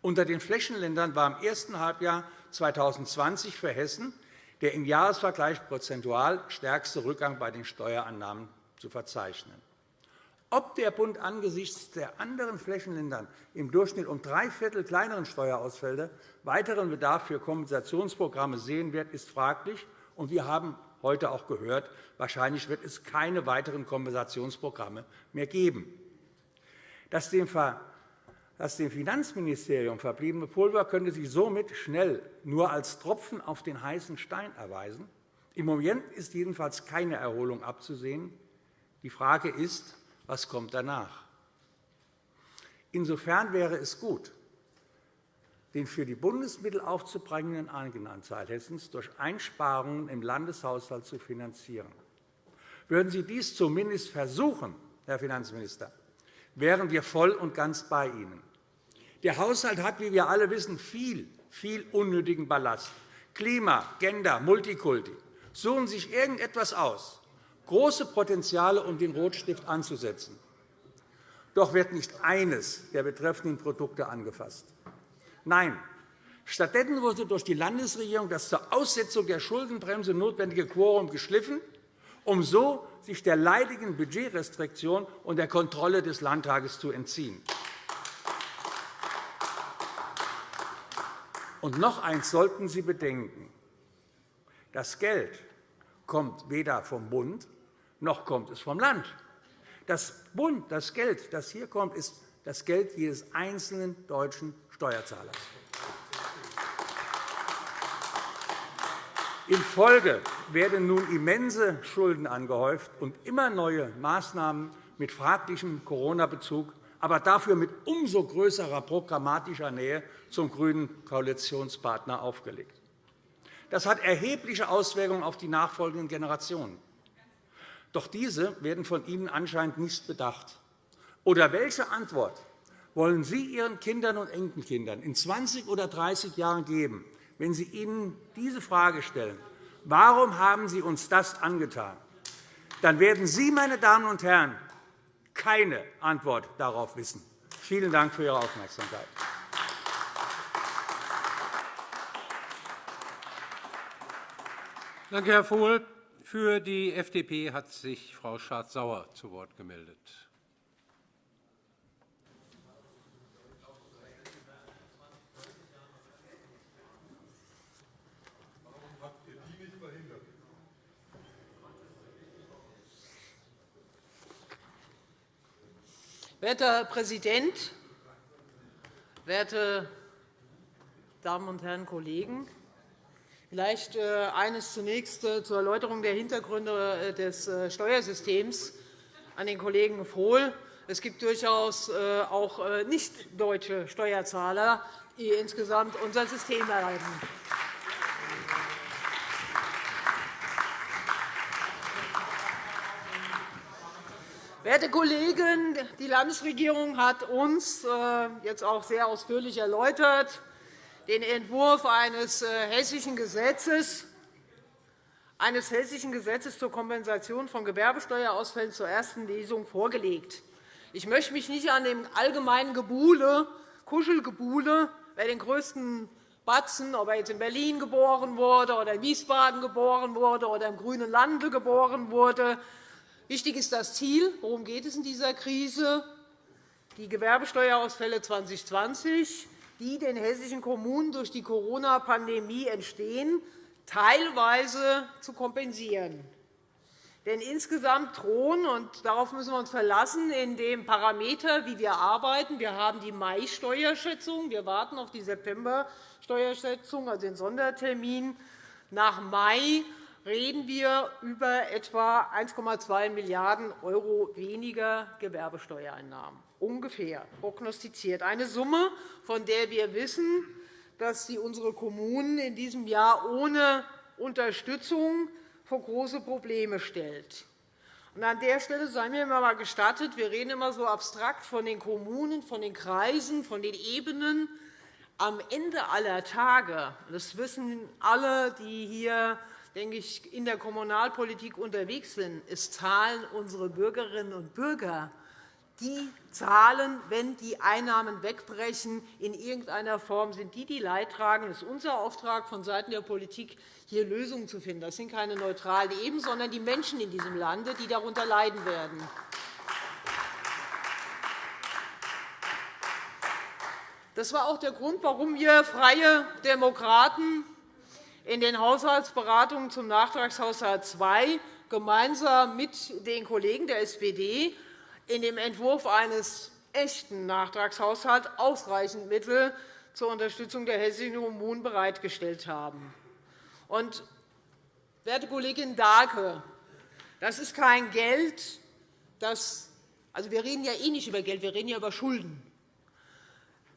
Unter den Flächenländern war im ersten Halbjahr 2020 für Hessen der im Jahresvergleich prozentual stärkste Rückgang bei den Steuerannahmen zu verzeichnen. Ob der Bund angesichts der anderen Flächenländern im Durchschnitt um drei Viertel kleineren Steuerausfälle weiteren Bedarf für Kompensationsprogramme sehen wird, ist fraglich. wir haben heute auch gehört, wahrscheinlich wird es keine weiteren Kompensationsprogramme mehr geben. Das dem Finanzministerium verbliebene Pulver könnte sich somit schnell nur als Tropfen auf den heißen Stein erweisen. Im Moment ist jedenfalls keine Erholung abzusehen. Die Frage ist, was kommt danach? Insofern wäre es gut, den für die Bundesmittel aufzubringenden Eigenanteil Hessens durch Einsparungen im Landeshaushalt zu finanzieren. Würden Sie dies zumindest versuchen, Herr Finanzminister, wären wir voll und ganz bei Ihnen. Der Haushalt hat, wie wir alle wissen, viel, viel unnötigen Ballast. Klima, Gender, Multikulti. Suchen Sie sich irgendetwas aus, große Potenziale, um den Rotstift anzusetzen. Doch wird nicht eines der betreffenden Produkte angefasst. Nein, stattdessen wurde durch die Landesregierung das zur Aussetzung der Schuldenbremse notwendige Quorum geschliffen, um so sich der leidigen Budgetrestriktion und der Kontrolle des Landtages zu entziehen. Und noch eines sollten Sie bedenken. Das Geld kommt weder vom Bund noch kommt es vom Land. Das Bund, das Geld, das hier kommt, ist das Geld jedes einzelnen deutschen Steuerzahlers. In Folge werden nun immense Schulden angehäuft, und immer neue Maßnahmen mit fraglichem Corona-Bezug, aber dafür mit umso größerer programmatischer Nähe zum grünen Koalitionspartner aufgelegt. Das hat erhebliche Auswirkungen auf die nachfolgenden Generationen. Doch diese werden von Ihnen anscheinend nicht bedacht. Oder welche Antwort wollen Sie Ihren Kindern und Enkelkindern in 20 oder 30 Jahren geben, wenn Sie ihnen diese Frage stellen, warum haben Sie uns das angetan? Dann werden Sie, meine Damen und Herren, keine Antwort darauf wissen. Vielen Dank für Ihre Aufmerksamkeit. Danke, Herr Vohl. Für die FDP hat sich Frau Schardt-Sauer zu Wort gemeldet. Werter Herr Präsident, werte Damen und Herren Kollegen! Vielleicht äh, eines zunächst äh, zur Erläuterung der Hintergründe äh, des Steuersystems an den Kollegen Vohl. Es gibt durchaus auch nicht-deutsche Steuerzahler, die insgesamt unser System erhalten. Werte Kollegen, die Landesregierung hat uns jetzt auch sehr ausführlich erläutert, den Entwurf eines äh, hessischen Gesetzes eines hessischen Gesetzes zur Kompensation von Gewerbesteuerausfällen zur ersten Lesung vorgelegt. Ich möchte mich nicht an dem allgemeinen Gebuhle, Kuschelgebuhle, wer den größten Batzen, ob er jetzt in Berlin geboren wurde oder in Wiesbaden geboren wurde oder im grünen Lande geboren wurde. Wichtig ist das Ziel. Worum geht es in dieser Krise? Die Gewerbesteuerausfälle 2020 die den hessischen Kommunen durch die Corona-Pandemie entstehen, teilweise zu kompensieren. Denn insgesamt drohen, und darauf müssen wir uns verlassen, in dem Parameter, wie wir arbeiten, wir haben die Mai-Steuerschätzung, wir warten auf die September-Steuerschätzung, also den Sondertermin. Nach Mai reden wir über etwa 1,2 Milliarden € weniger Gewerbesteuereinnahmen ungefähr prognostiziert. Eine Summe, von der wir wissen, dass sie unsere Kommunen in diesem Jahr ohne Unterstützung vor große Probleme stellt. an der Stelle sei mir einmal gestattet, wir reden immer so abstrakt von den Kommunen, von den Kreisen, von den Ebenen. Am Ende aller Tage, das wissen alle, die hier denke ich, in der Kommunalpolitik unterwegs sind, es zahlen unsere Bürgerinnen und Bürger die zahlen, wenn die Einnahmen wegbrechen in irgendeiner Form, sind die, die Leidtragenden. Das ist unser Auftrag vonseiten der Politik, hier Lösungen zu finden. Das sind keine neutralen Ebenen, sondern die Menschen in diesem Lande, die darunter leiden werden. Das war auch der Grund, warum wir Freie Demokraten in den Haushaltsberatungen zum Nachtragshaushalt II gemeinsam mit den Kollegen der SPD in dem Entwurf eines echten Nachtragshaushalts ausreichend Mittel zur Unterstützung der hessischen Kommunen bereitgestellt haben. Und, werte Kollegin Dahlke, das ist kein Geld, das also wir reden ja eh nicht über Geld, wir reden ja über Schulden.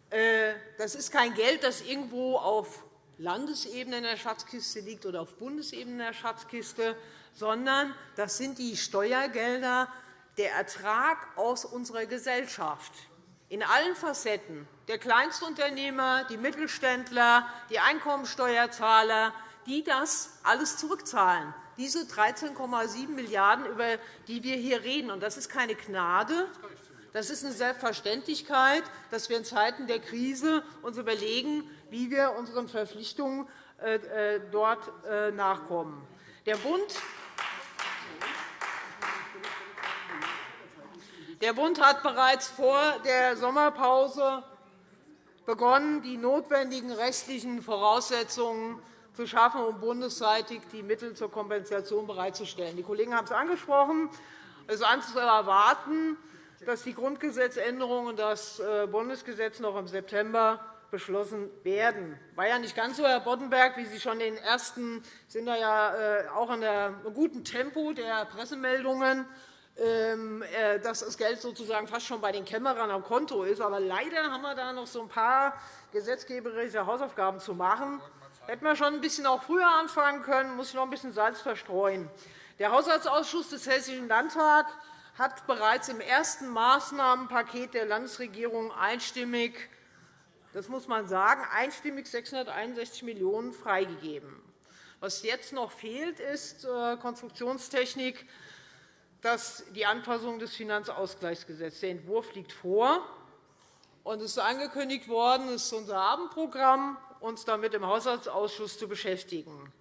Äh, das ist kein Geld, das irgendwo auf Landesebene in der Schatzkiste liegt oder auf Bundesebene in der Schatzkiste, sondern das sind die Steuergelder der Ertrag aus unserer Gesellschaft in allen Facetten, der Kleinstunternehmer, die Mittelständler, die Einkommensteuerzahler, die das alles zurückzahlen, diese 13,7 Milliarden €, über die wir hier reden. Das ist keine Gnade, das ist eine Selbstverständlichkeit, dass wir in Zeiten der Krise uns überlegen, wie wir unseren Verpflichtungen äh, äh, dort äh, nachkommen. Der Bund Der Bund hat bereits vor der Sommerpause begonnen, die notwendigen rechtlichen Voraussetzungen zu schaffen, um bundesseitig die Mittel zur Kompensation bereitzustellen. Die Kollegen haben es angesprochen. Es ist zu erwarten, dass die Grundgesetzänderung und das äh, Bundesgesetz noch im September beschlossen werden. Das war ja nicht ganz so, Herr Boddenberg, wie Sie schon den ersten sind ja äh, auch in einem guten Tempo der Pressemeldungen dass das Geld sozusagen fast schon bei den Kämmerern am Konto ist. Aber leider haben wir da noch so ein paar gesetzgeberische Hausaufgaben zu machen. Hätten wir schon ein bisschen auch früher anfangen können, muss ich noch ein bisschen Salz verstreuen. Der Haushaltsausschuss des Hessischen Landtags hat bereits im ersten Maßnahmenpaket der Landesregierung einstimmig das muss man sagen, einstimmig 661 Millionen € freigegeben. Was jetzt noch fehlt, ist äh, Konstruktionstechnik, dass die Anpassung des Finanzausgleichsgesetzes. Der Entwurf liegt vor. Und es ist angekündigt worden, es ist unser Abendprogramm, uns damit im Haushaltsausschuss zu beschäftigen.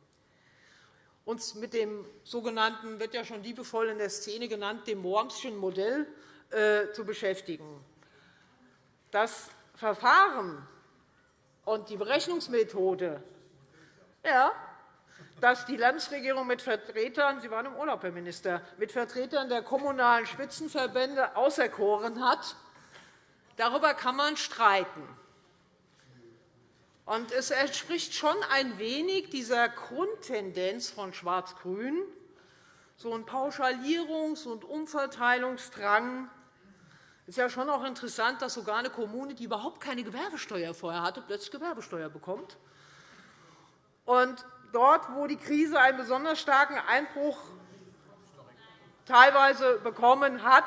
Uns mit dem sogenannten, wird ja schon liebevoll in der Szene genannt, dem Wormschen Modell äh, zu beschäftigen. Das Verfahren und die Berechnungsmethode, ja, dass die Landesregierung mit Vertretern Sie waren im Urlaub, Herr Minister mit Vertretern der kommunalen Spitzenverbände auserkoren hat, darüber kann man streiten. Es entspricht schon ein wenig dieser Grundtendenz von Schwarz-Grün, so ein Pauschalierungs- und Umverteilungsdrang. Es ist ja schon auch interessant, dass sogar eine Kommune, die überhaupt keine Gewerbesteuer vorher hatte, plötzlich Gewerbesteuer bekommt. Und dort, wo die Krise einen besonders starken Einbruch teilweise bekommen hat,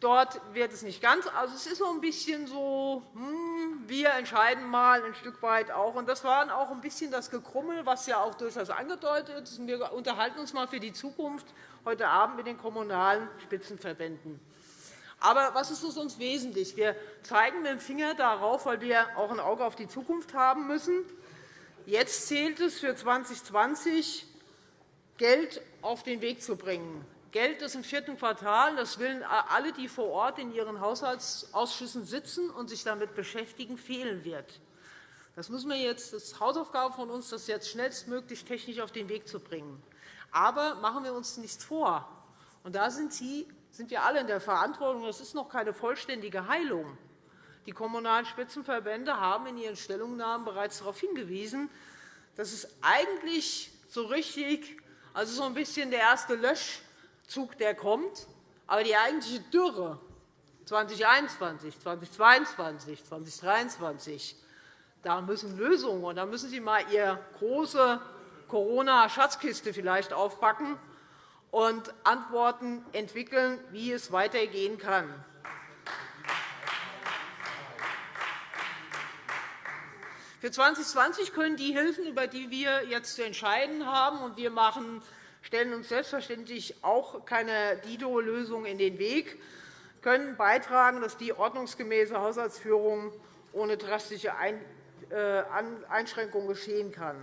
dort wird es nicht ganz. Also, es ist so ein bisschen so, hm, wir entscheiden mal ein Stück weit auch. Und das war auch ein bisschen das Gekrummel, was ja auch durchaus angedeutet ist. Wir unterhalten uns mal für die Zukunft heute Abend mit den kommunalen Spitzenverbänden. Aber was ist uns wesentlich? Wir zeigen mit dem Finger darauf, weil wir auch ein Auge auf die Zukunft haben müssen. Jetzt zählt es für 2020, Geld auf den Weg zu bringen. Geld, das im vierten Quartal, das willen alle, die vor Ort in ihren Haushaltsausschüssen sitzen und sich damit beschäftigen, fehlen wird. Das müssen wir jetzt, das ist Hausaufgabe von uns, das jetzt schnellstmöglich technisch auf den Weg zu bringen. Aber machen wir uns nichts vor. Und da sind, Sie, sind wir alle in der Verantwortung. Das ist noch keine vollständige Heilung. Die Kommunalen Spitzenverbände haben in ihren Stellungnahmen bereits darauf hingewiesen, dass es eigentlich so richtig, also so ein bisschen der erste Löschzug, der kommt, aber die eigentliche Dürre 2021, 2022, 2023, da müssen Lösungen und da müssen Sie einmal Ihre große Corona-Schatzkiste vielleicht aufpacken und Antworten entwickeln, wie es weitergehen kann. Für 2020 können die Hilfen, über die wir jetzt zu entscheiden haben, und wir machen, stellen uns selbstverständlich auch keine Dido-Lösung in den Weg, können beitragen, dass die ordnungsgemäße Haushaltsführung ohne drastische äh, Einschränkungen geschehen kann.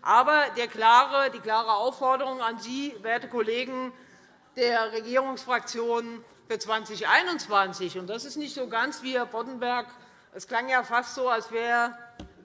Aber die klare Aufforderung an Sie, werte Kollegen der Regierungsfraktionen, für 2021, und das ist nicht so ganz wie Herr Boddenberg, es klang ja fast so, als wäre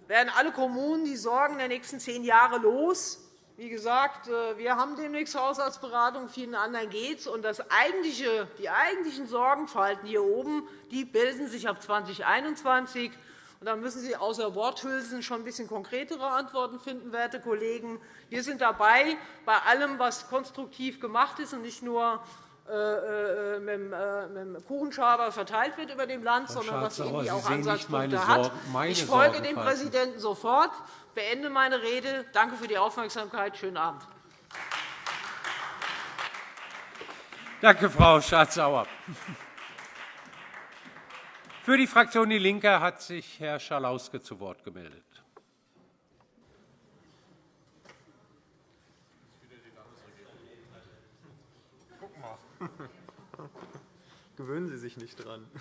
werden alle Kommunen die Sorgen der nächsten zehn Jahre los. Wie gesagt, äh, wir haben demnächst Haushaltsberatung, vielen anderen geht es. Und das eigentliche, die eigentlichen Sorgenfalten hier oben die bilden sich ab 2021. Und da müssen Sie außer Worthülsen schon ein bisschen konkretere Antworten finden, werte Kollegen. Wir sind dabei, bei allem, was konstruktiv gemacht ist, und nicht nur mit dem Kuchenschaber verteilt wird über dem Land, sondern was irgendwie auch Ansatzpunkte hat. Ich folge dem Präsidenten sofort, beende meine Rede. Danke für die Aufmerksamkeit. Schönen Abend. Danke, Frau Schardt-Sauer. Für die Fraktion DIE LINKE hat sich Herr Schalauske zu Wort gemeldet. Gewöhnen Sie sich nicht dran. *laughs*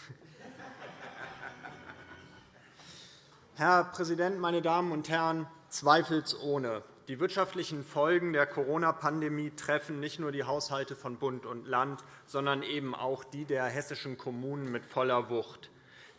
Herr Präsident, meine Damen und Herren! Zweifelsohne. Die wirtschaftlichen Folgen der Corona-Pandemie treffen nicht nur die Haushalte von Bund und Land, sondern eben auch die der hessischen Kommunen mit voller Wucht.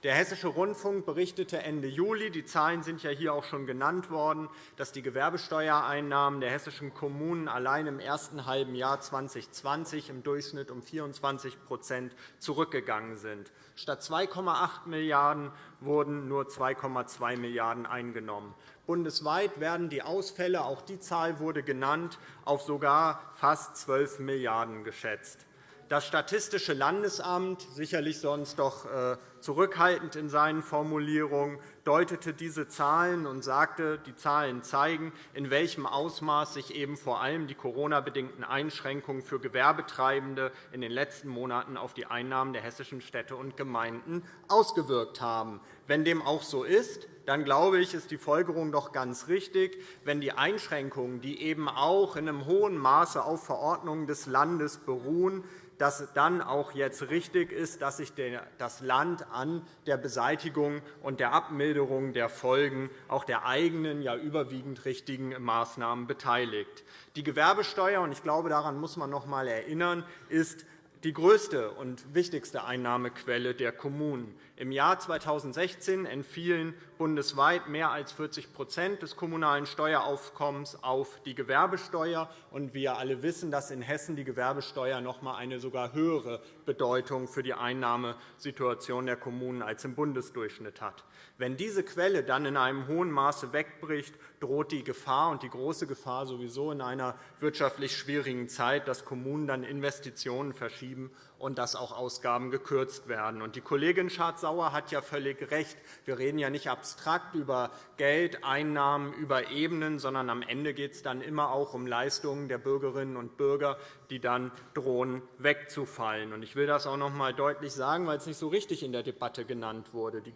Der Hessische Rundfunk berichtete Ende Juli, die Zahlen sind ja hier auch schon genannt worden, dass die Gewerbesteuereinnahmen der hessischen Kommunen allein im ersten halben Jahr 2020 im Durchschnitt um 24% zurückgegangen sind. Statt 2,8 Milliarden € wurden nur 2,2 Milliarden € eingenommen. Bundesweit werden die Ausfälle, auch die Zahl wurde genannt, auf sogar fast 12 Milliarden € geschätzt. Das Statistische Landesamt, sicherlich sonst doch äh, zurückhaltend in seinen Formulierungen, deutete diese Zahlen und sagte, die Zahlen zeigen, in welchem Ausmaß sich eben vor allem die Corona-bedingten Einschränkungen für Gewerbetreibende in den letzten Monaten auf die Einnahmen der hessischen Städte und Gemeinden ausgewirkt haben. Wenn dem auch so ist, dann glaube ich, ist die Folgerung doch ganz richtig, wenn die Einschränkungen, die eben auch in einem hohen Maße auf Verordnungen des Landes beruhen, dass dann auch jetzt richtig ist, dass sich das Land an der Beseitigung und der Abmilderung der Folgen auch der eigenen, ja überwiegend richtigen Maßnahmen beteiligt. Die Gewerbesteuer, und ich glaube, daran muss man noch einmal erinnern, ist die größte und wichtigste Einnahmequelle der Kommunen. Im Jahr 2016 entfielen bundesweit mehr als 40% des kommunalen Steueraufkommens auf die Gewerbesteuer. Und wir alle wissen, dass in Hessen die Gewerbesteuer noch einmal eine sogar höhere Bedeutung für die Einnahmesituation der Kommunen als im Bundesdurchschnitt hat. Wenn diese Quelle dann in einem hohen Maße wegbricht, droht die Gefahr und die große Gefahr sowieso in einer wirtschaftlich schwierigen Zeit, dass Kommunen dann Investitionen verschieben und dass auch Ausgaben gekürzt werden. Die Kollegin Schardt-Sauer hat ja völlig recht. Wir reden ja nicht abstrakt über Geld, Einnahmen, über Ebenen, sondern am Ende geht es dann immer auch um Leistungen der Bürgerinnen und Bürger, die dann drohen wegzufallen. Ich will das auch noch einmal deutlich sagen, weil es nicht so richtig in der Debatte genannt wurde. Die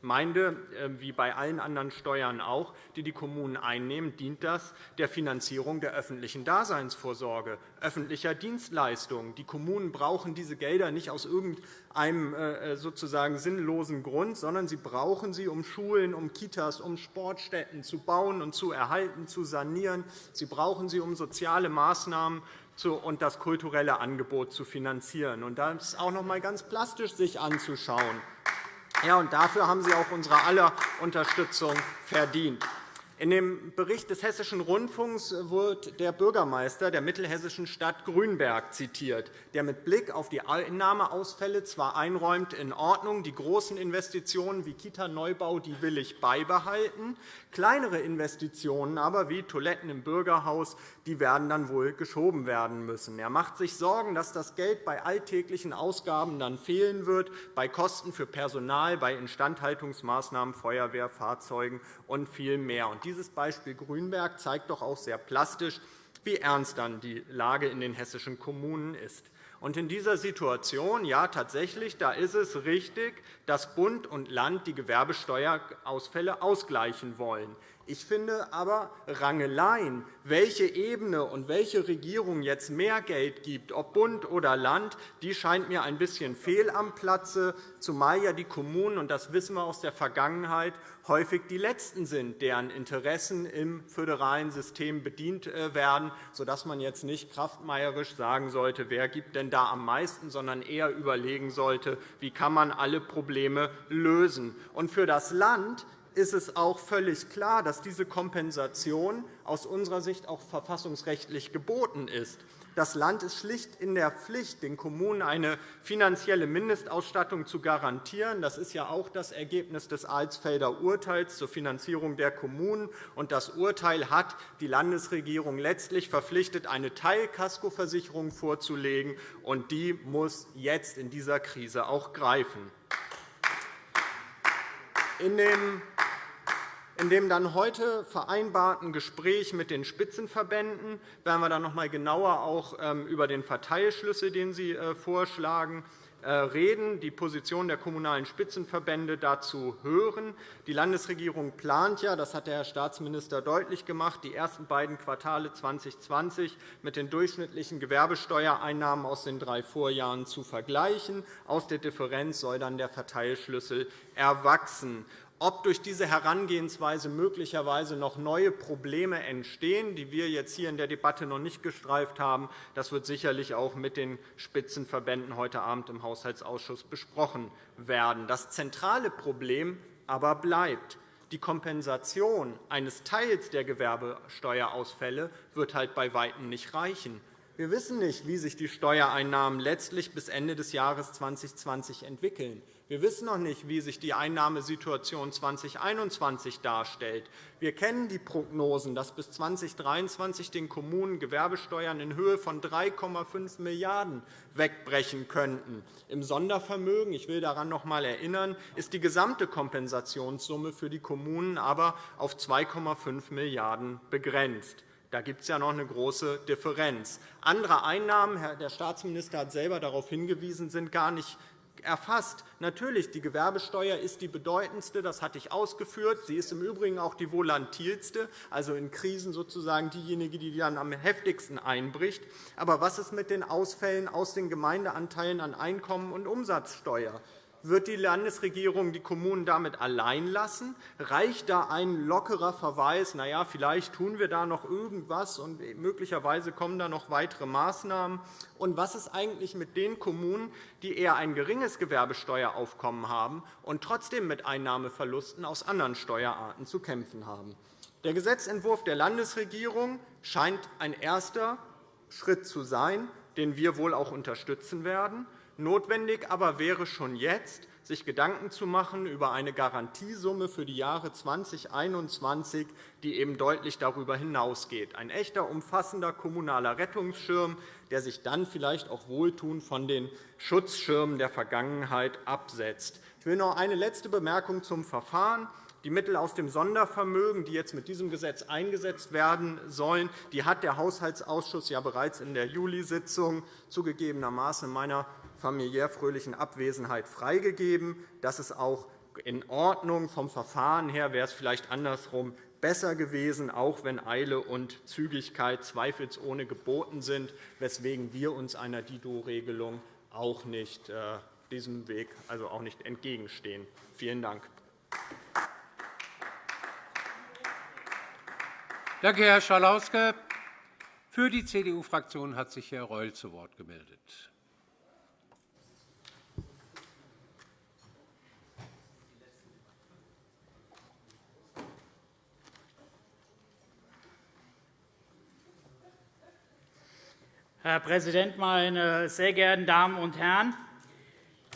Gemeinde, ähm, wie bei allen anderen Steuern auch, die die Kommunen einnehmen, dient das der Finanzierung der öffentlichen Daseinsvorsorge, öffentlicher Dienstleistungen. Die Kommunen brauchen diese Gelder nicht aus irgendeinem äh, sozusagen sinnlosen Grund, sondern sie brauchen sie, um Schulen, um Kitas, um Sportstätten zu bauen und zu erhalten, zu sanieren. Sie brauchen sie, um soziale Maßnahmen und das kulturelle Angebot zu finanzieren. Und das ist auch noch einmal ganz plastisch sich anzuschauen. Ja, und dafür haben Sie auch unsere aller Unterstützung verdient. In dem Bericht des Hessischen Rundfunks wird der Bürgermeister der mittelhessischen Stadt Grünberg zitiert, der mit Blick auf die Einnahmeausfälle zwar einräumt, in Ordnung, die großen Investitionen wie Kita-Neubau die will ich beibehalten, kleinere Investitionen aber wie Toiletten im Bürgerhaus die werden dann wohl geschoben werden müssen. Er macht sich Sorgen, dass das Geld bei alltäglichen Ausgaben dann fehlen wird, bei Kosten für Personal, bei Instandhaltungsmaßnahmen, Feuerwehrfahrzeugen und viel mehr. Dieses Beispiel Grünberg zeigt doch auch sehr plastisch, wie ernst dann die Lage in den hessischen Kommunen ist. Und in dieser Situation, ja tatsächlich, da ist es richtig, dass Bund und Land die Gewerbesteuerausfälle ausgleichen wollen. Ich finde aber Rangeleien, welche Ebene und welche Regierung jetzt mehr Geld gibt, ob Bund oder Land, die scheint mir ein bisschen fehl am Platze, zumal ja die Kommunen, und das wissen wir aus der Vergangenheit, häufig die Letzten sind, deren Interessen im föderalen System bedient äh, werden, sodass man jetzt nicht kraftmeierisch sagen sollte, wer gibt denn da am meisten, sondern eher überlegen sollte, wie kann man alle Probleme lösen. Und für das Land ist es auch völlig klar, dass diese Kompensation aus unserer Sicht auch verfassungsrechtlich geboten ist. Das Land ist schlicht in der Pflicht, den Kommunen eine finanzielle Mindestausstattung zu garantieren. Das ist ja auch das Ergebnis des Alsfelder Urteils zur Finanzierung der Kommunen. Das Urteil hat die Landesregierung letztlich verpflichtet, eine Teilkaskoversicherung vorzulegen. und Die muss jetzt in dieser Krise auch greifen. In dem in dem dann heute vereinbarten Gespräch mit den Spitzenverbänden werden wir dann noch einmal genauer auch ähm, über den Verteilschlüssel, den Sie äh, vorschlagen, reden, die Position der Kommunalen Spitzenverbände dazu hören. Die Landesregierung plant ja, das hat der Herr Staatsminister deutlich gemacht, die ersten beiden Quartale 2020 mit den durchschnittlichen Gewerbesteuereinnahmen aus den drei Vorjahren zu vergleichen. Aus der Differenz soll dann der Verteilschlüssel erwachsen. Ob durch diese Herangehensweise möglicherweise noch neue Probleme entstehen, die wir jetzt hier in der Debatte noch nicht gestreift haben, das wird sicherlich auch mit den Spitzenverbänden heute Abend im Haushaltsausschuss besprochen werden. Das zentrale Problem aber bleibt. Die Kompensation eines Teils der Gewerbesteuerausfälle wird halt bei Weitem nicht reichen. Wir wissen nicht, wie sich die Steuereinnahmen letztlich bis Ende des Jahres 2020 entwickeln. Wir wissen noch nicht, wie sich die Einnahmesituation 2021 darstellt. Wir kennen die Prognosen, dass bis 2023 den Kommunen Gewerbesteuern in Höhe von 3,5 Milliarden € wegbrechen könnten. Im Sondervermögen, ich will daran noch einmal erinnern, ist die gesamte Kompensationssumme für die Kommunen aber auf 2,5 Milliarden € begrenzt. Da gibt es ja noch eine große Differenz. Andere Einnahmen, der Staatsminister hat selber darauf hingewiesen, sind gar nicht erfasst. Natürlich, die Gewerbesteuer ist die bedeutendste, das hatte ich ausgeführt. Sie ist im Übrigen auch die volatilste, also in Krisen sozusagen diejenige, die dann am heftigsten einbricht. Aber was ist mit den Ausfällen aus den Gemeindeanteilen an Einkommen und Umsatzsteuer? Wird die Landesregierung die Kommunen damit allein lassen? Reicht da ein lockerer Verweis, na ja, vielleicht tun wir da noch irgendwas und möglicherweise kommen da noch weitere Maßnahmen? Und was ist eigentlich mit den Kommunen, die eher ein geringes Gewerbesteueraufkommen haben und trotzdem mit Einnahmeverlusten aus anderen Steuerarten zu kämpfen haben? Der Gesetzentwurf der Landesregierung scheint ein erster Schritt zu sein, den wir wohl auch unterstützen werden. Notwendig aber wäre schon jetzt, sich Gedanken zu machen über eine Garantiesumme für die Jahre 2021, die eben deutlich darüber hinausgeht. Ein echter, umfassender kommunaler Rettungsschirm, der sich dann vielleicht auch wohltuend von den Schutzschirmen der Vergangenheit absetzt. Ich will noch eine letzte Bemerkung zum Verfahren. Die Mittel aus dem Sondervermögen, die jetzt mit diesem Gesetz eingesetzt werden sollen, die hat der Haushaltsausschuss ja bereits in der Juli-Sitzung zugegebenermaßen in meiner familiär fröhlichen Abwesenheit freigegeben. Das ist auch in Ordnung. Vom Verfahren her wäre es vielleicht andersrum besser gewesen, auch wenn Eile und Zügigkeit zweifelsohne geboten sind, weswegen wir uns einer Dido-Regelung auch nicht äh, diesem Weg also auch nicht entgegenstehen. Vielen Dank. Danke, Herr Schalauske. Für die CDU-Fraktion hat sich Herr Reul zu Wort gemeldet. Herr Präsident, meine sehr geehrten Damen und Herren!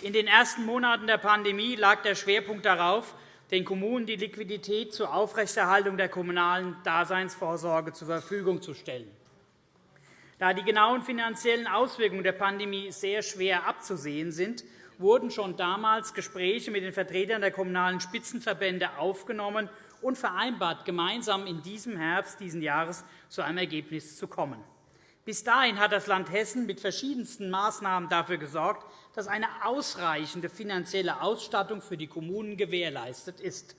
In den ersten Monaten der Pandemie lag der Schwerpunkt darauf, den Kommunen die Liquidität zur Aufrechterhaltung der kommunalen Daseinsvorsorge zur Verfügung zu stellen. Da die genauen finanziellen Auswirkungen der Pandemie sehr schwer abzusehen sind, wurden schon damals Gespräche mit den Vertretern der kommunalen Spitzenverbände aufgenommen und vereinbart, gemeinsam in diesem Herbst dieses Jahres zu einem Ergebnis zu kommen. Bis dahin hat das Land Hessen mit verschiedensten Maßnahmen dafür gesorgt, dass eine ausreichende finanzielle Ausstattung für die Kommunen gewährleistet ist.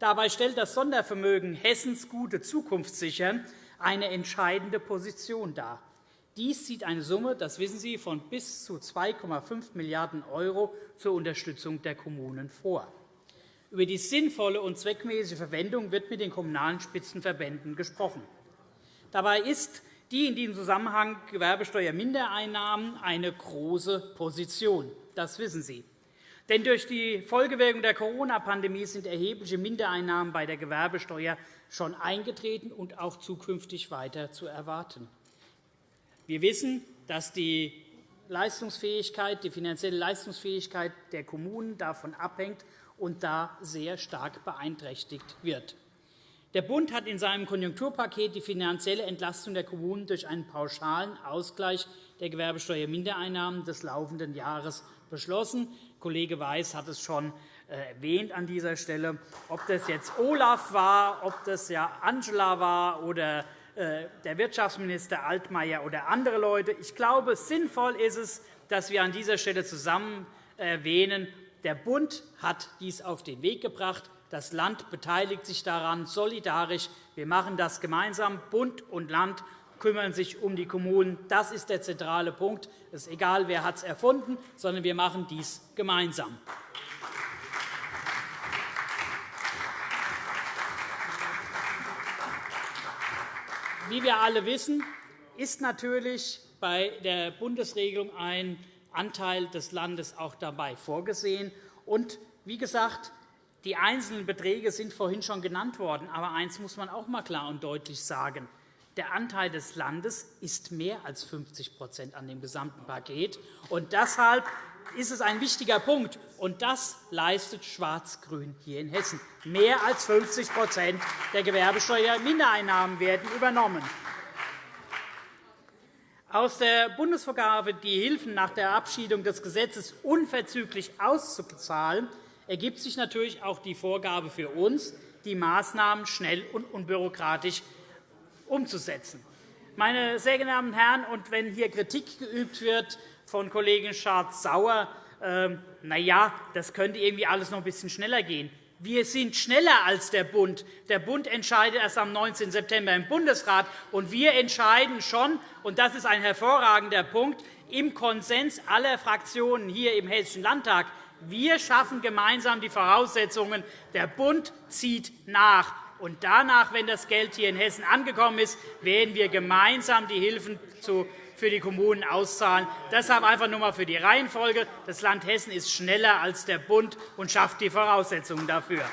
Dabei stellt das Sondervermögen Hessens gute Zukunft sichern eine entscheidende Position dar. Dies sieht eine Summe, das wissen Sie, von bis zu 2,5 Milliarden € zur Unterstützung der Kommunen vor. Über die sinnvolle und zweckmäßige Verwendung wird mit den Kommunalen Spitzenverbänden gesprochen. Dabei ist die in diesem Zusammenhang Gewerbesteuermindereinnahmen eine große Position. Das wissen Sie. Denn durch die Folgewirkung der Corona-Pandemie sind erhebliche Mindereinnahmen bei der Gewerbesteuer schon eingetreten und auch zukünftig weiter zu erwarten. Wir wissen, dass die Leistungsfähigkeit, die finanzielle Leistungsfähigkeit der Kommunen davon abhängt und da sehr stark beeinträchtigt wird. Der Bund hat in seinem Konjunkturpaket die finanzielle Entlastung der Kommunen durch einen pauschalen Ausgleich der Gewerbesteuermindereinnahmen des laufenden Jahres beschlossen. Kollege Weiß hat es schon äh, erwähnt an dieser Stelle. Ob das jetzt Olaf war, ob das ja Angela war oder äh, der Wirtschaftsminister Altmaier oder andere Leute. Ich glaube, sinnvoll ist es, dass wir an dieser Stelle zusammen erwähnen, der Bund hat dies auf den Weg gebracht. Das Land beteiligt sich daran solidarisch. Wir machen das gemeinsam. Bund und Land kümmern sich um die Kommunen. Das ist der zentrale Punkt. Es ist egal, wer es erfunden hat, sondern wir machen dies gemeinsam. Wie wir alle wissen, ist natürlich bei der Bundesregelung ein Anteil des Landes auch dabei vorgesehen. Und wie gesagt, die einzelnen Beträge sind vorhin schon genannt worden. Aber eines muss man auch einmal klar und deutlich sagen. Der Anteil des Landes ist mehr als 50% an dem gesamten Paket. Und deshalb ist es ein wichtiger Punkt. Und das leistet Schwarz-Grün hier in Hessen. Mehr als 50% der Gewerbesteuermindereinnahmen werden übernommen. Aus der Bundesvorgabe, die Hilfen nach der Abschiedung des Gesetzes unverzüglich auszuzahlen, ergibt sich natürlich auch die Vorgabe für uns, die Maßnahmen schnell und unbürokratisch umzusetzen. Meine sehr geehrten Herren, und wenn hier Kritik geübt wird von Kollegin Schardt-Sauer, äh, na ja, das könnte irgendwie alles noch ein bisschen schneller gehen. Wir sind schneller als der Bund. Der Bund entscheidet erst am 19. September im Bundesrat, und wir entscheiden schon, und das ist ein hervorragender Punkt, im Konsens aller Fraktionen hier im Hessischen Landtag. Wir schaffen gemeinsam die Voraussetzungen. Der Bund zieht nach. Und danach, wenn das Geld hier in Hessen angekommen ist, werden wir gemeinsam die Hilfen für die Kommunen auszahlen. Deshalb einfach nur einmal für die Reihenfolge. Das Land Hessen ist schneller als der Bund und schafft die Voraussetzungen dafür.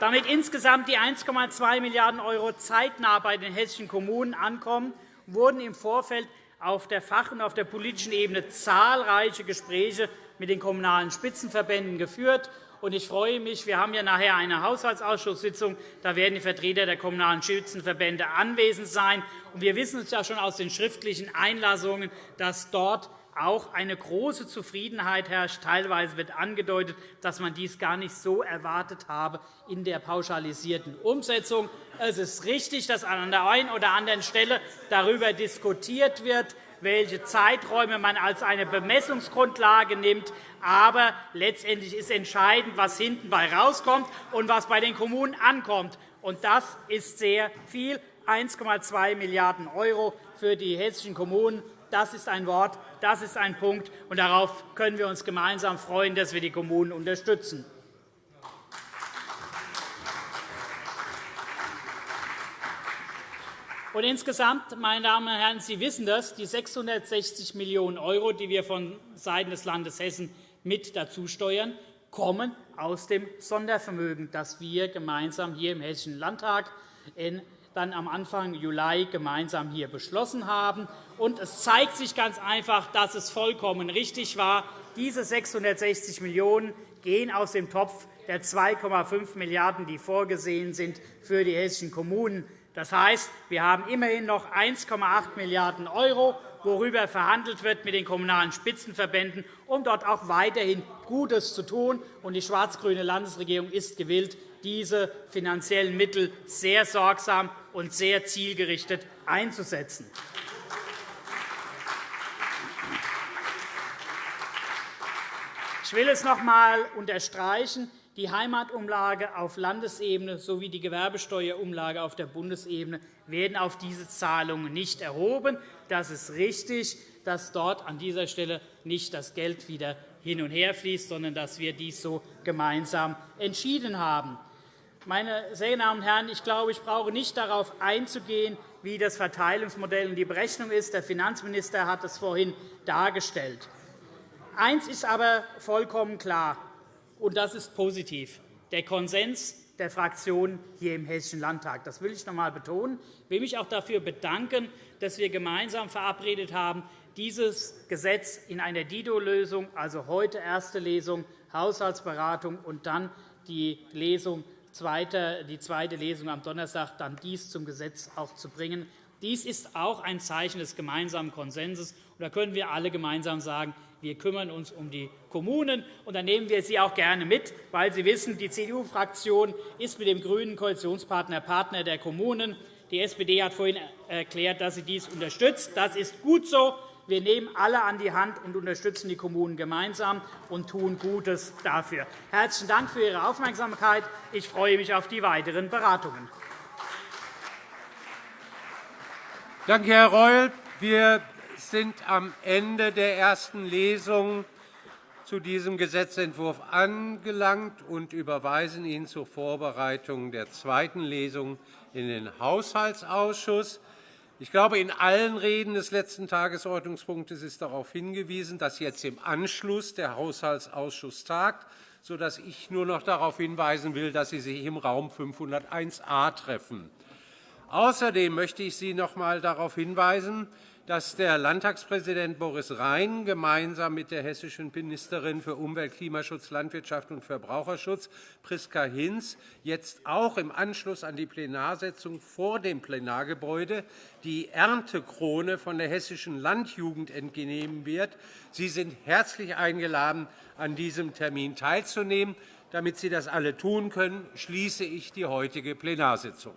Damit insgesamt die 1,2 Milliarden € zeitnah bei den hessischen Kommunen ankommen, wurden im Vorfeld auf der Fach- und auf der politischen Ebene zahlreiche Gespräche mit den Kommunalen Spitzenverbänden geführt. Ich freue mich, wir haben ja nachher eine Haushaltsausschusssitzung. Da werden die Vertreter der Kommunalen Spitzenverbände anwesend sein. Wir wissen es ja schon aus den schriftlichen Einlassungen, dass dort auch eine große Zufriedenheit herrscht. Teilweise wird angedeutet, dass man dies gar nicht so erwartet habe in der pauschalisierten Umsetzung. Es ist richtig, dass an der einen oder anderen Stelle darüber diskutiert wird, welche Zeiträume man als eine Bemessungsgrundlage nimmt. Aber letztendlich ist entscheidend, was hinten bei rauskommt und was bei den Kommunen ankommt. Und das ist sehr viel, 1,2 Milliarden € für die hessischen Kommunen. Das ist ein Wort, das ist ein Punkt, und darauf können wir uns gemeinsam freuen, dass wir die Kommunen unterstützen. Und insgesamt, meine Damen und Herren, Sie wissen das, die 660 Millionen €, die wir von Seiten des Landes Hessen mit dazu steuern, kommen aus dem Sondervermögen, das wir gemeinsam hier im Hessischen Landtag dann am Anfang Juli gemeinsam hier beschlossen haben. Und es zeigt sich ganz einfach, dass es vollkommen richtig war. Diese 660 Millionen € gehen aus dem Topf der 2,5 Milliarden €, die vorgesehen sind für die hessischen Kommunen. Das heißt, wir haben immerhin noch 1,8 Milliarden €, worüber verhandelt wird mit den Kommunalen Spitzenverbänden, um dort auch weiterhin Gutes zu tun. Die schwarz-grüne Landesregierung ist gewillt, diese finanziellen Mittel sehr sorgsam und sehr zielgerichtet einzusetzen. Ich will es noch einmal unterstreichen die Heimatumlage auf Landesebene sowie die Gewerbesteuerumlage auf der Bundesebene werden auf diese Zahlungen nicht erhoben. Das ist richtig, dass dort an dieser Stelle nicht das Geld wieder hin und her fließt, sondern dass wir dies so gemeinsam entschieden haben. Meine sehr Damen und Herren, ich glaube, ich brauche nicht darauf einzugehen, wie das Verteilungsmodell und die Berechnung ist. Der Finanzminister hat es vorhin dargestellt. Eines ist aber vollkommen klar und das ist positiv, der Konsens der Fraktionen hier im Hessischen Landtag. Das will ich noch einmal betonen. Ich will mich auch dafür bedanken, dass wir gemeinsam verabredet haben, dieses Gesetz in einer Dido-Lösung, also heute erste Lesung, Haushaltsberatung und dann die, Lesung, die zweite Lesung am Donnerstag, dann dies zum Gesetz auch zu bringen. Dies ist auch ein Zeichen des gemeinsamen Konsenses. Da können wir alle gemeinsam sagen, wir kümmern uns um die Kommunen, und dann nehmen wir sie auch gerne mit, weil Sie wissen, die CDU-Fraktion ist mit dem grünen Koalitionspartner Partner der Kommunen. Die SPD hat vorhin erklärt, dass sie dies unterstützt. Das ist gut so. Wir nehmen alle an die Hand und unterstützen die Kommunen gemeinsam und tun Gutes dafür. Herzlichen Dank für Ihre Aufmerksamkeit. Ich freue mich auf die weiteren Beratungen. Danke, Herr Reul. Wir sind am Ende der ersten Lesung. zu diesem Gesetzentwurf angelangt und überweisen ihn zur Vorbereitung der zweiten Lesung in den Haushaltsausschuss. Ich glaube, in allen Reden des letzten Tagesordnungspunktes ist darauf hingewiesen, dass jetzt im Anschluss der Haushaltsausschuss tagt, sodass ich nur noch darauf hinweisen will, dass Sie sich im Raum 501a treffen. Außerdem möchte ich Sie noch einmal darauf hinweisen, dass der Landtagspräsident Boris Rhein gemeinsam mit der hessischen Ministerin für Umwelt, Klimaschutz, Landwirtschaft und Verbraucherschutz, Priska Hinz, jetzt auch im Anschluss an die Plenarsitzung vor dem Plenargebäude die Erntekrone von der Hessischen Landjugend entgenehmen wird. Sie sind herzlich eingeladen, an diesem Termin teilzunehmen. Damit Sie das alle tun können, schließe ich die heutige Plenarsitzung.